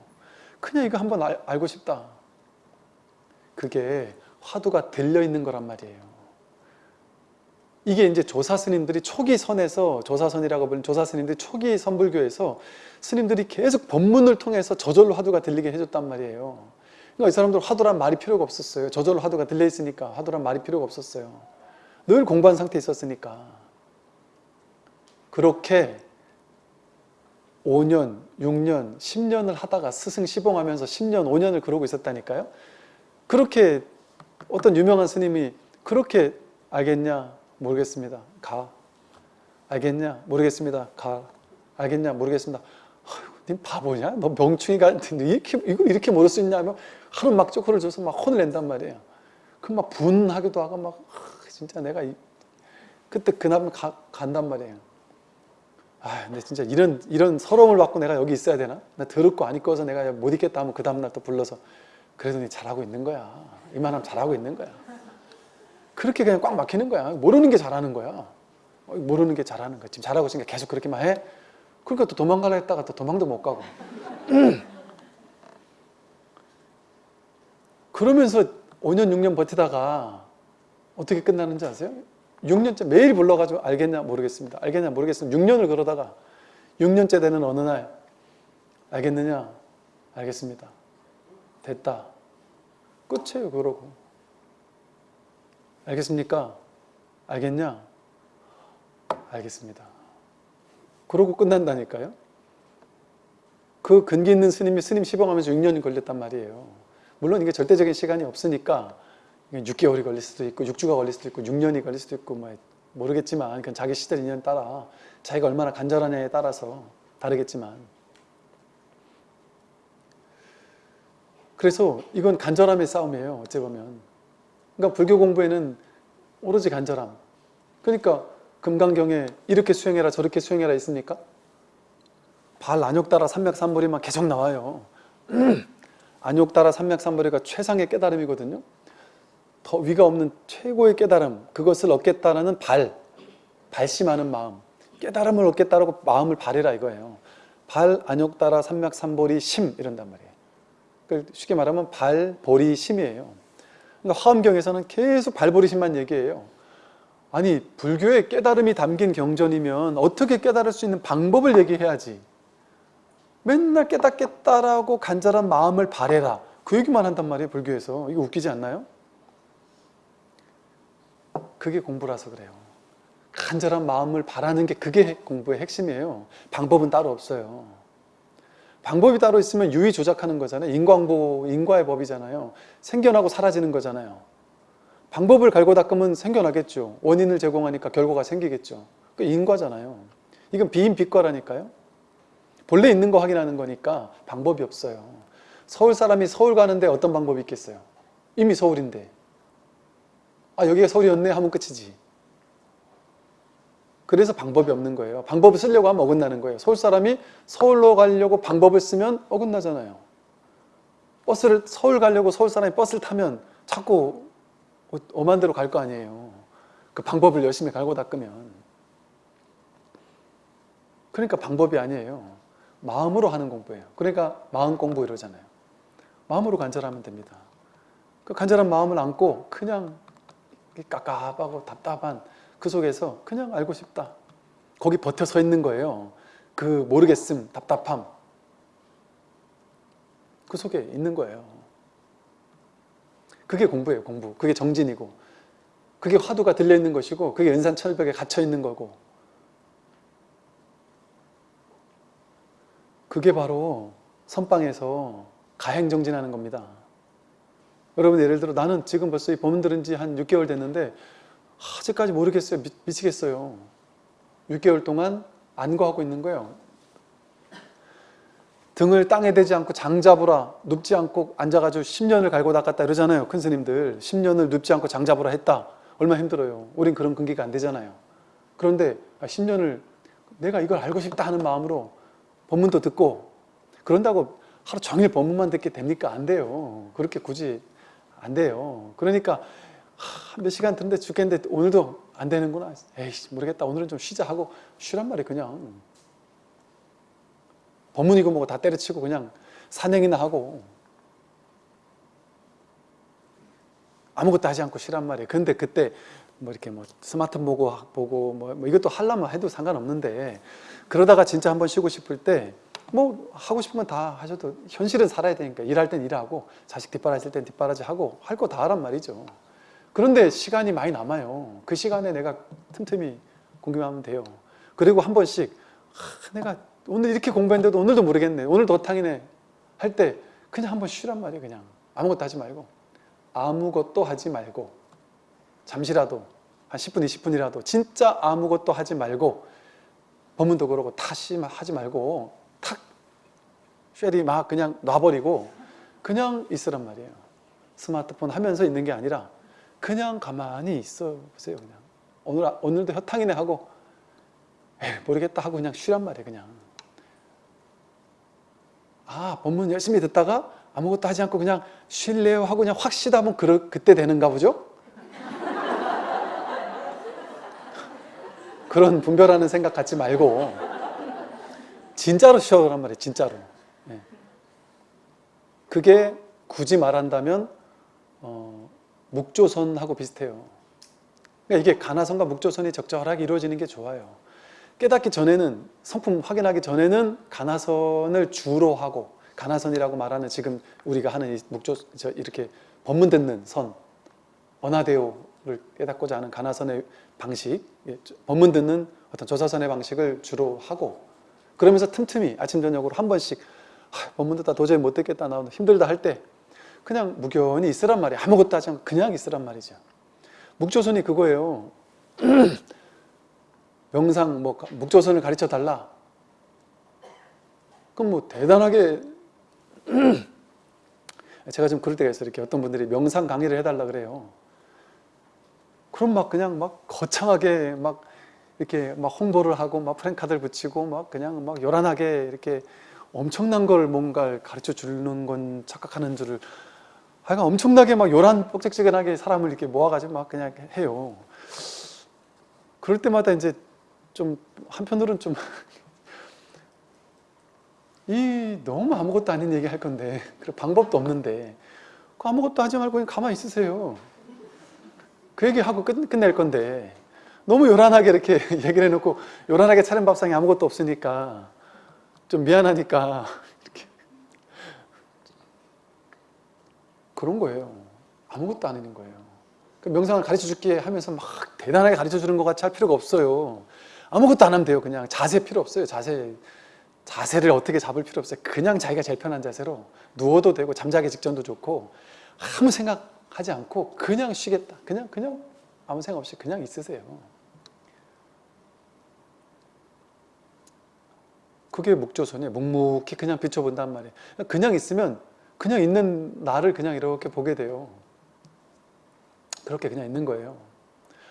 그냥 이거 한번 알, 알고 싶다. 그게 화두가 들려있는 거란 말이에요. 이게 이제 조사 스님들이 초기 선에서 조사선이라고 부르는 조사 스님들이 초기 선불교에서 스님들이 계속 법문을 통해서 저절로 화두가 들리게 해줬단 말이에요. 그러니까 이 사람들 화두란 말이 필요가 없었어요. 저절로 화두가 들려 있으니까 화두란 말이 필요가 없었어요. 늘 공부한 상태에 있었으니까. 그렇게 5년, 6년, 10년을 하다가 스승 시봉하면서 10년, 5년을 그러고 있었다니까요. 그렇게 어떤 유명한 스님이 그렇게 알겠냐? 모르겠습니다. 가. 알겠냐? 모르겠습니다. 가. 알겠냐? 모르겠습니다. 님 바보냐? 너 명충이가 이렇게, 이걸 이렇게 모를 수 있냐? 면 하루 막 쪼크를 줘서 막 혼을 낸단 말이에요. 그럼 막 분하기도 하고 막 아, 진짜 내가 이, 그때 그날 가, 간단 말이에요. 아, 근데 진짜 이런 이런 서러움을 받고 내가 여기 있어야 되나? 나 더럽고 안 입고서 내가 못 있겠다 하면 그 다음 날 또 불러서 그래도 잘하고 있는 거야. 이만하면 잘하고 있는 거야. 그렇게 그냥 꽉 막히는 거야. 모르는 게 잘하는 거야. 모르는 게 잘하는 거야. 지금 잘하고 있으니까 계속 그렇게만 해. 그러니까 또 도망가려 했다가 또 도망도 못 가고. (clears throat) 그러면서 5년, 6년 버티다가 어떻게 끝나는지 아세요? 6년째 매일 불러가지고 알겠냐 모르겠습니다. 알겠냐 모르겠습니다. 6년을 그러다가 6년째 되는 어느 날 알겠느냐? 알겠습니다. 됐다. 끝이에요 그러고. 알겠습니까? 알겠냐? 알겠습니다. 그러고 끝난다니까요. 그 근기 있는 스님이 스님 시봉하면서 6년이 걸렸단 말이에요. 물론 이게 절대적인 시간이 없으니까 6개월이 걸릴 수도 있고 6주가 걸릴 수도 있고 6년이 걸릴 수도 있고 뭐 모르겠지만 그건 자기 시절 인연 따라 자기가 얼마나 간절하냐에 따라서 다르겠지만. 그래서 이건 간절함의 싸움이에요 어찌 보면. 그러니까 불교 공부에는 오로지 간절함. 그러니까 금강경에 이렇게 수행해라 저렇게 수행해라 있습니까? 발 안욕 따라 삼맥삼보리만 계속 나와요 (clears throat) 안욕 따라 삼맥삼보리가 최상의 깨달음이거든요. 더 위가 없는 최고의 깨달음 그것을 얻겠다는 발 발심하는 마음 깨달음을 얻겠다라고 마음을 발해라 이거예요. 발, 안욕 따라 삼맥삼보리 심 이런단 말이에요. 쉽게 말하면 발, 보리, 심이에요. 그러니까 화엄경에서는 계속 발보리 심만 얘기해요. 아니 불교의 깨달음이 담긴 경전이면 어떻게 깨달을 수 있는 방법을 얘기해야지 맨날 깨닫겠다라고 간절한 마음을 발해라 그 얘기만 한단 말이에요 불교에서 이거 웃기지 않나요? 그게 공부라서 그래요. 간절한 마음을 바라는 게 그게 공부의 핵심이에요. 방법은 따로 없어요. 방법이 따로 있으면 유의 조작하는 거잖아요. 인광보, 인과의 법이잖아요. 생겨나고 사라지는 거잖아요. 방법을 갈고 닦으면 생겨나겠죠. 원인을 제공하니까 결과가 생기겠죠. 그 인과잖아요. 이건 비인 비과라니까요. 본래 있는 거 확인하는 거니까 방법이 없어요. 서울 사람이 서울 가는데 어떤 방법이 있겠어요? 이미 서울인데. 아 여기가 서울이었네 하면 끝이지. 그래서 방법이 없는 거예요. 방법을 쓰려고 하면 어긋나는 거예요. 서울 사람이 서울로 가려고 방법을 쓰면 어긋나잖아요. 버스를 서울 가려고 서울 사람이 버스를 타면 자꾸 데로 갈 거 아니에요. 그 방법을 열심히 갈고 닦으면. 그러니까 방법이 아니에요 마음으로 하는 공부예요 그러니까 마음 공부 이러잖아요 마음으로 간절하면 됩니다 그 간절한 마음을 안고 그냥 깝깝하고 답답한 그 속에서 그냥 알고 싶다. 거기 버텨 서 있는 거예요. 그 모르겠음, 답답함. 그 속에 있는 거예요. 그게 공부예요, 공부. 그게 정진이고. 그게 화두가 들려있는 것이고 그게 은산철벽에 갇혀있는 거고 그게 바로 선방에서 가행정진하는 겁니다. 여러분 예를 들어 나는 지금 벌써 이 법문 들은 지 한 6개월 됐는데 아직까지 모르겠어요. 미, 미치겠어요. 6개월 동안 안거하고 있는 거예요. 등을 땅에 대지 않고 장 잡으라 눕지 않고 앉아가지고 10년을 갈고 닦았다 이러잖아요. 큰 스님들 10년을 눕지 않고 장 잡으라 했다. 얼마나 힘들어요. 우린 그런 근기가 안 되잖아요. 그런데 10년을 내가 이걸 알고 싶다 하는 마음으로 법문도 듣고 그런다고 하루 종일 법문만 듣게 됩니까? 안 돼요. 그렇게 굳이 안 돼요. 그러니까 하, 몇 시간 듣는데 죽겠는데 오늘도 안 되는구나. 에이씨 모르겠다. 오늘은 좀 쉬자 하고 쉬란 말이 그냥 법문이고 뭐고 다 때려치고 그냥 산행이나 하고 아무것도 하지 않고 쉬란 말이에요. 근데 그때 뭐 이렇게 뭐 스마트 보고 보고 뭐, 뭐 이것도 하려면 해도 상관없는데 그러다가 진짜 한번 쉬고 싶을 때 뭐 하고 싶은 건 다 하셔도 현실은 살아야 되니까 일할 땐 일하고 자식 뒷바라질 땐 뒷바라지 하고 할 거 다 하란 말이죠. 그런데 시간이 많이 남아요. 그 시간에 내가 틈틈이 공부하면 돼요. 그리고 한 번씩 하, 내가 오늘 이렇게 공부했는데도 오늘도 모르겠네. 오늘 도탕이네. 할 때 그냥 한번 쉬란 말이에요. 그냥 아무것도 하지 말고 아무것도 하지 말고 잠시라도 한 10분, 20분이라도 진짜 아무것도 하지 말고 법문도 그러고 다시 하지 말고 탁 쉐리 막 그냥 놔버리고 그냥 있으란 말이에요. 스마트폰 하면서 있는 게 아니라 그냥 가만히 있어 보세요. 그냥 오늘 오늘도 혀탕이네 하고 에이, 모르겠다 하고 그냥 쉬란 말이에요. 그냥 아 법문 열심히 듣다가 아무것도 하지 않고 그냥 쉴래요 하고 그냥 확 쉬다 보면 그, 그때 되는가 보죠? 그런 분별하는 생각 갖지 말고 진짜로 쉬어란 말이에요. 진짜로. 네. 그게 굳이 말한다면 어, 묵조선하고 비슷해요. 그러니까 이게 가나선과 묵조선이 적절하게 이루어지는 게 좋아요. 깨닫기 전에는 성품 확인하기 전에는 가나선을 주로 하고 가나선이라고 말하는 지금 우리가 하는 이 묵조 이렇게 법문 듣는 선 언하대오를 깨닫고자 하는 가나선의 방식 예, 법문 듣는 어떤 조사선의 방식을 주로 하고 그러면서 틈틈이 아침 저녁으로 한 번씩 아, 법문 듣다 도저히 못 듣겠다 나 힘들다 할 때 그냥 무견히 있으란 말이에요 아무것도 하지 않고 그냥 있으란 말이죠. 묵조선이 그거예요. (clears throat) 명상 뭐 묵조선을 가르쳐 달라. 그럼 뭐 대단하게 (clears throat) 제가 좀 그럴 때가 있어요. 이렇게 어떤 분들이 명상 강의를 해달라 그래요 그럼 막 그냥 막 거창하게 막 이렇게 막 홍보를 하고 막 프랭카드를 붙이고 막 그냥 막 요란하게 이렇게 엄청난 걸 뭔가를 가르쳐 주는 건 착각하는 줄을 하여간 엄청나게 막 요란 뻑적지근하게 사람을 이렇게 모아가지고 막 그냥 해요. 그럴 때마다 이제 좀 한편으로는 좀 (laughs) 이 너무 아무것도 아닌 얘기 할 건데 그 방법도 없는데 그 아무것도 하지 말고 그냥 가만히 있으세요. 그 얘기하고 끝, 끝낼 건데 너무 요란하게 이렇게 (laughs) 얘기를 해놓고 요란하게 차린 밥상에 아무것도 없으니까 좀 미안하니까 (laughs) 이렇게 그런 거예요. 아무것도 안 하는 거예요. 그 명상을 가르쳐 줄게 하면서 막 대단하게 가르쳐 주는 것 같이 할 필요가 없어요. 아무것도 안 하면 돼요. 그냥 자세 필요 없어요. 자세 자세를 어떻게 잡을 필요 없어요. 그냥 자기가 제일 편한 자세로 누워도 되고 잠자기 직전도 좋고 아무 생각 하지 않고 그냥 쉬겠다. 그냥 그냥 아무 생각 없이 그냥 있으세요. 그게 목조선이에요. 묵묵히 그냥 비춰본단 말이에요. 그냥 있으면 그냥 있는 나를 그냥 이렇게 보게 돼요. 그렇게 그냥 있는 거예요.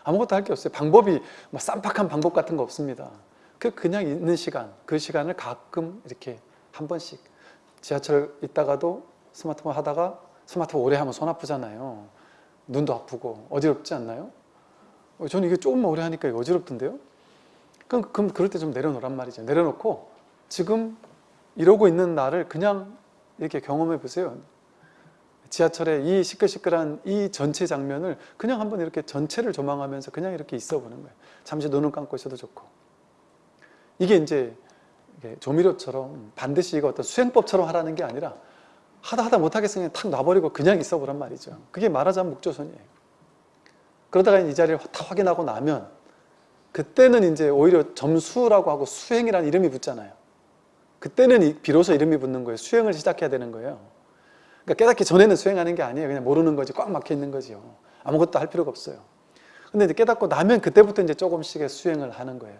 아무것도 할 게 없어요. 방법이 뭐 쌈박한 방법 같은 거 없습니다. 그 그냥 있는 시간, 그 시간을 가끔 이렇게 한 번씩 지하철 있다가도 스마트폰 하다가 스마트폰 오래 하면 손 아프잖아요. 눈도 아프고 어지럽지 않나요? 어, 저는 이게 조금만 오래 하니까 어지럽던데요? 그럼, 그럼 그럴 때 좀 내려놓란 말이죠. 내려놓고 지금 이러고 있는 나를 그냥 이렇게 경험해 보세요. 지하철의 이 시끌시끌한 이 전체 장면을 그냥 한번 이렇게 전체를 조망하면서 그냥 이렇게 있어 보는 거예요. 잠시 눈을 감고 있어도 좋고. 이게 이제 조미료처럼 반드시 이거 어떤 수행법처럼 하라는 게 아니라 하다 하다 못하겠으면 탁 놔버리고 그냥 있어 보란 말이죠. 그게 말하자면 묵조선이에요. 그러다가 이 자리를 다 확인하고 나면 그때는 이제 오히려 점수라고 하고 수행이라는 이름이 붙잖아요. 그때는 이- 비로소 이름이 붙는 거예요. 수행을 시작해야 되는 거예요. 그러니까 깨닫기 전에는 수행하는 게 아니에요. 그냥 모르는 거지. 꽉 막혀 있는 거지요. 아무것도 할 필요가 없어요. 근데 이제 깨닫고 나면 그때부터 이제 조금씩의 수행을 하는 거예요.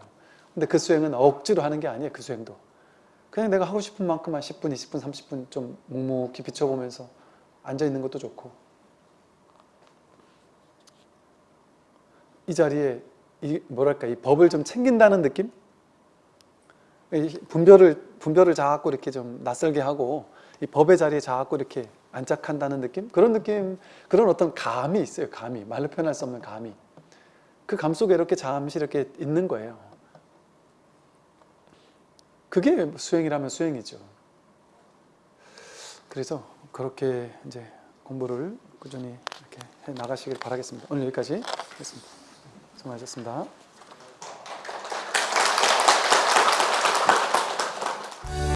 근데 그 수행은 억지로 하는 게 아니에요. 그 수행도. 그냥 내가 하고 싶은 만큼만 10분, 20분, 30분 좀 묵묵히 비춰보면서 앉아 있는 것도 좋고. 이 자리에 이 뭐랄까 이 법을 좀 챙긴다는 느낌? 이 분별을 분별을 자꾸 이렇게 좀 낯설게 하고 이 법의 자리에 자꾸 이렇게 안착한다는 느낌? 그런 느낌, 그런 어떤 감이 있어요. 감이 말로 표현할 수 없는 감이. 그 감 속에 이렇게 잠시 이렇게 있는 거예요. 그게 수행이라면 수행이죠. 그래서 그렇게 이제 공부를 꾸준히 이렇게 해 나가시길 바라겠습니다. 오늘 여기까지 하겠습니다. 수고하셨습니다.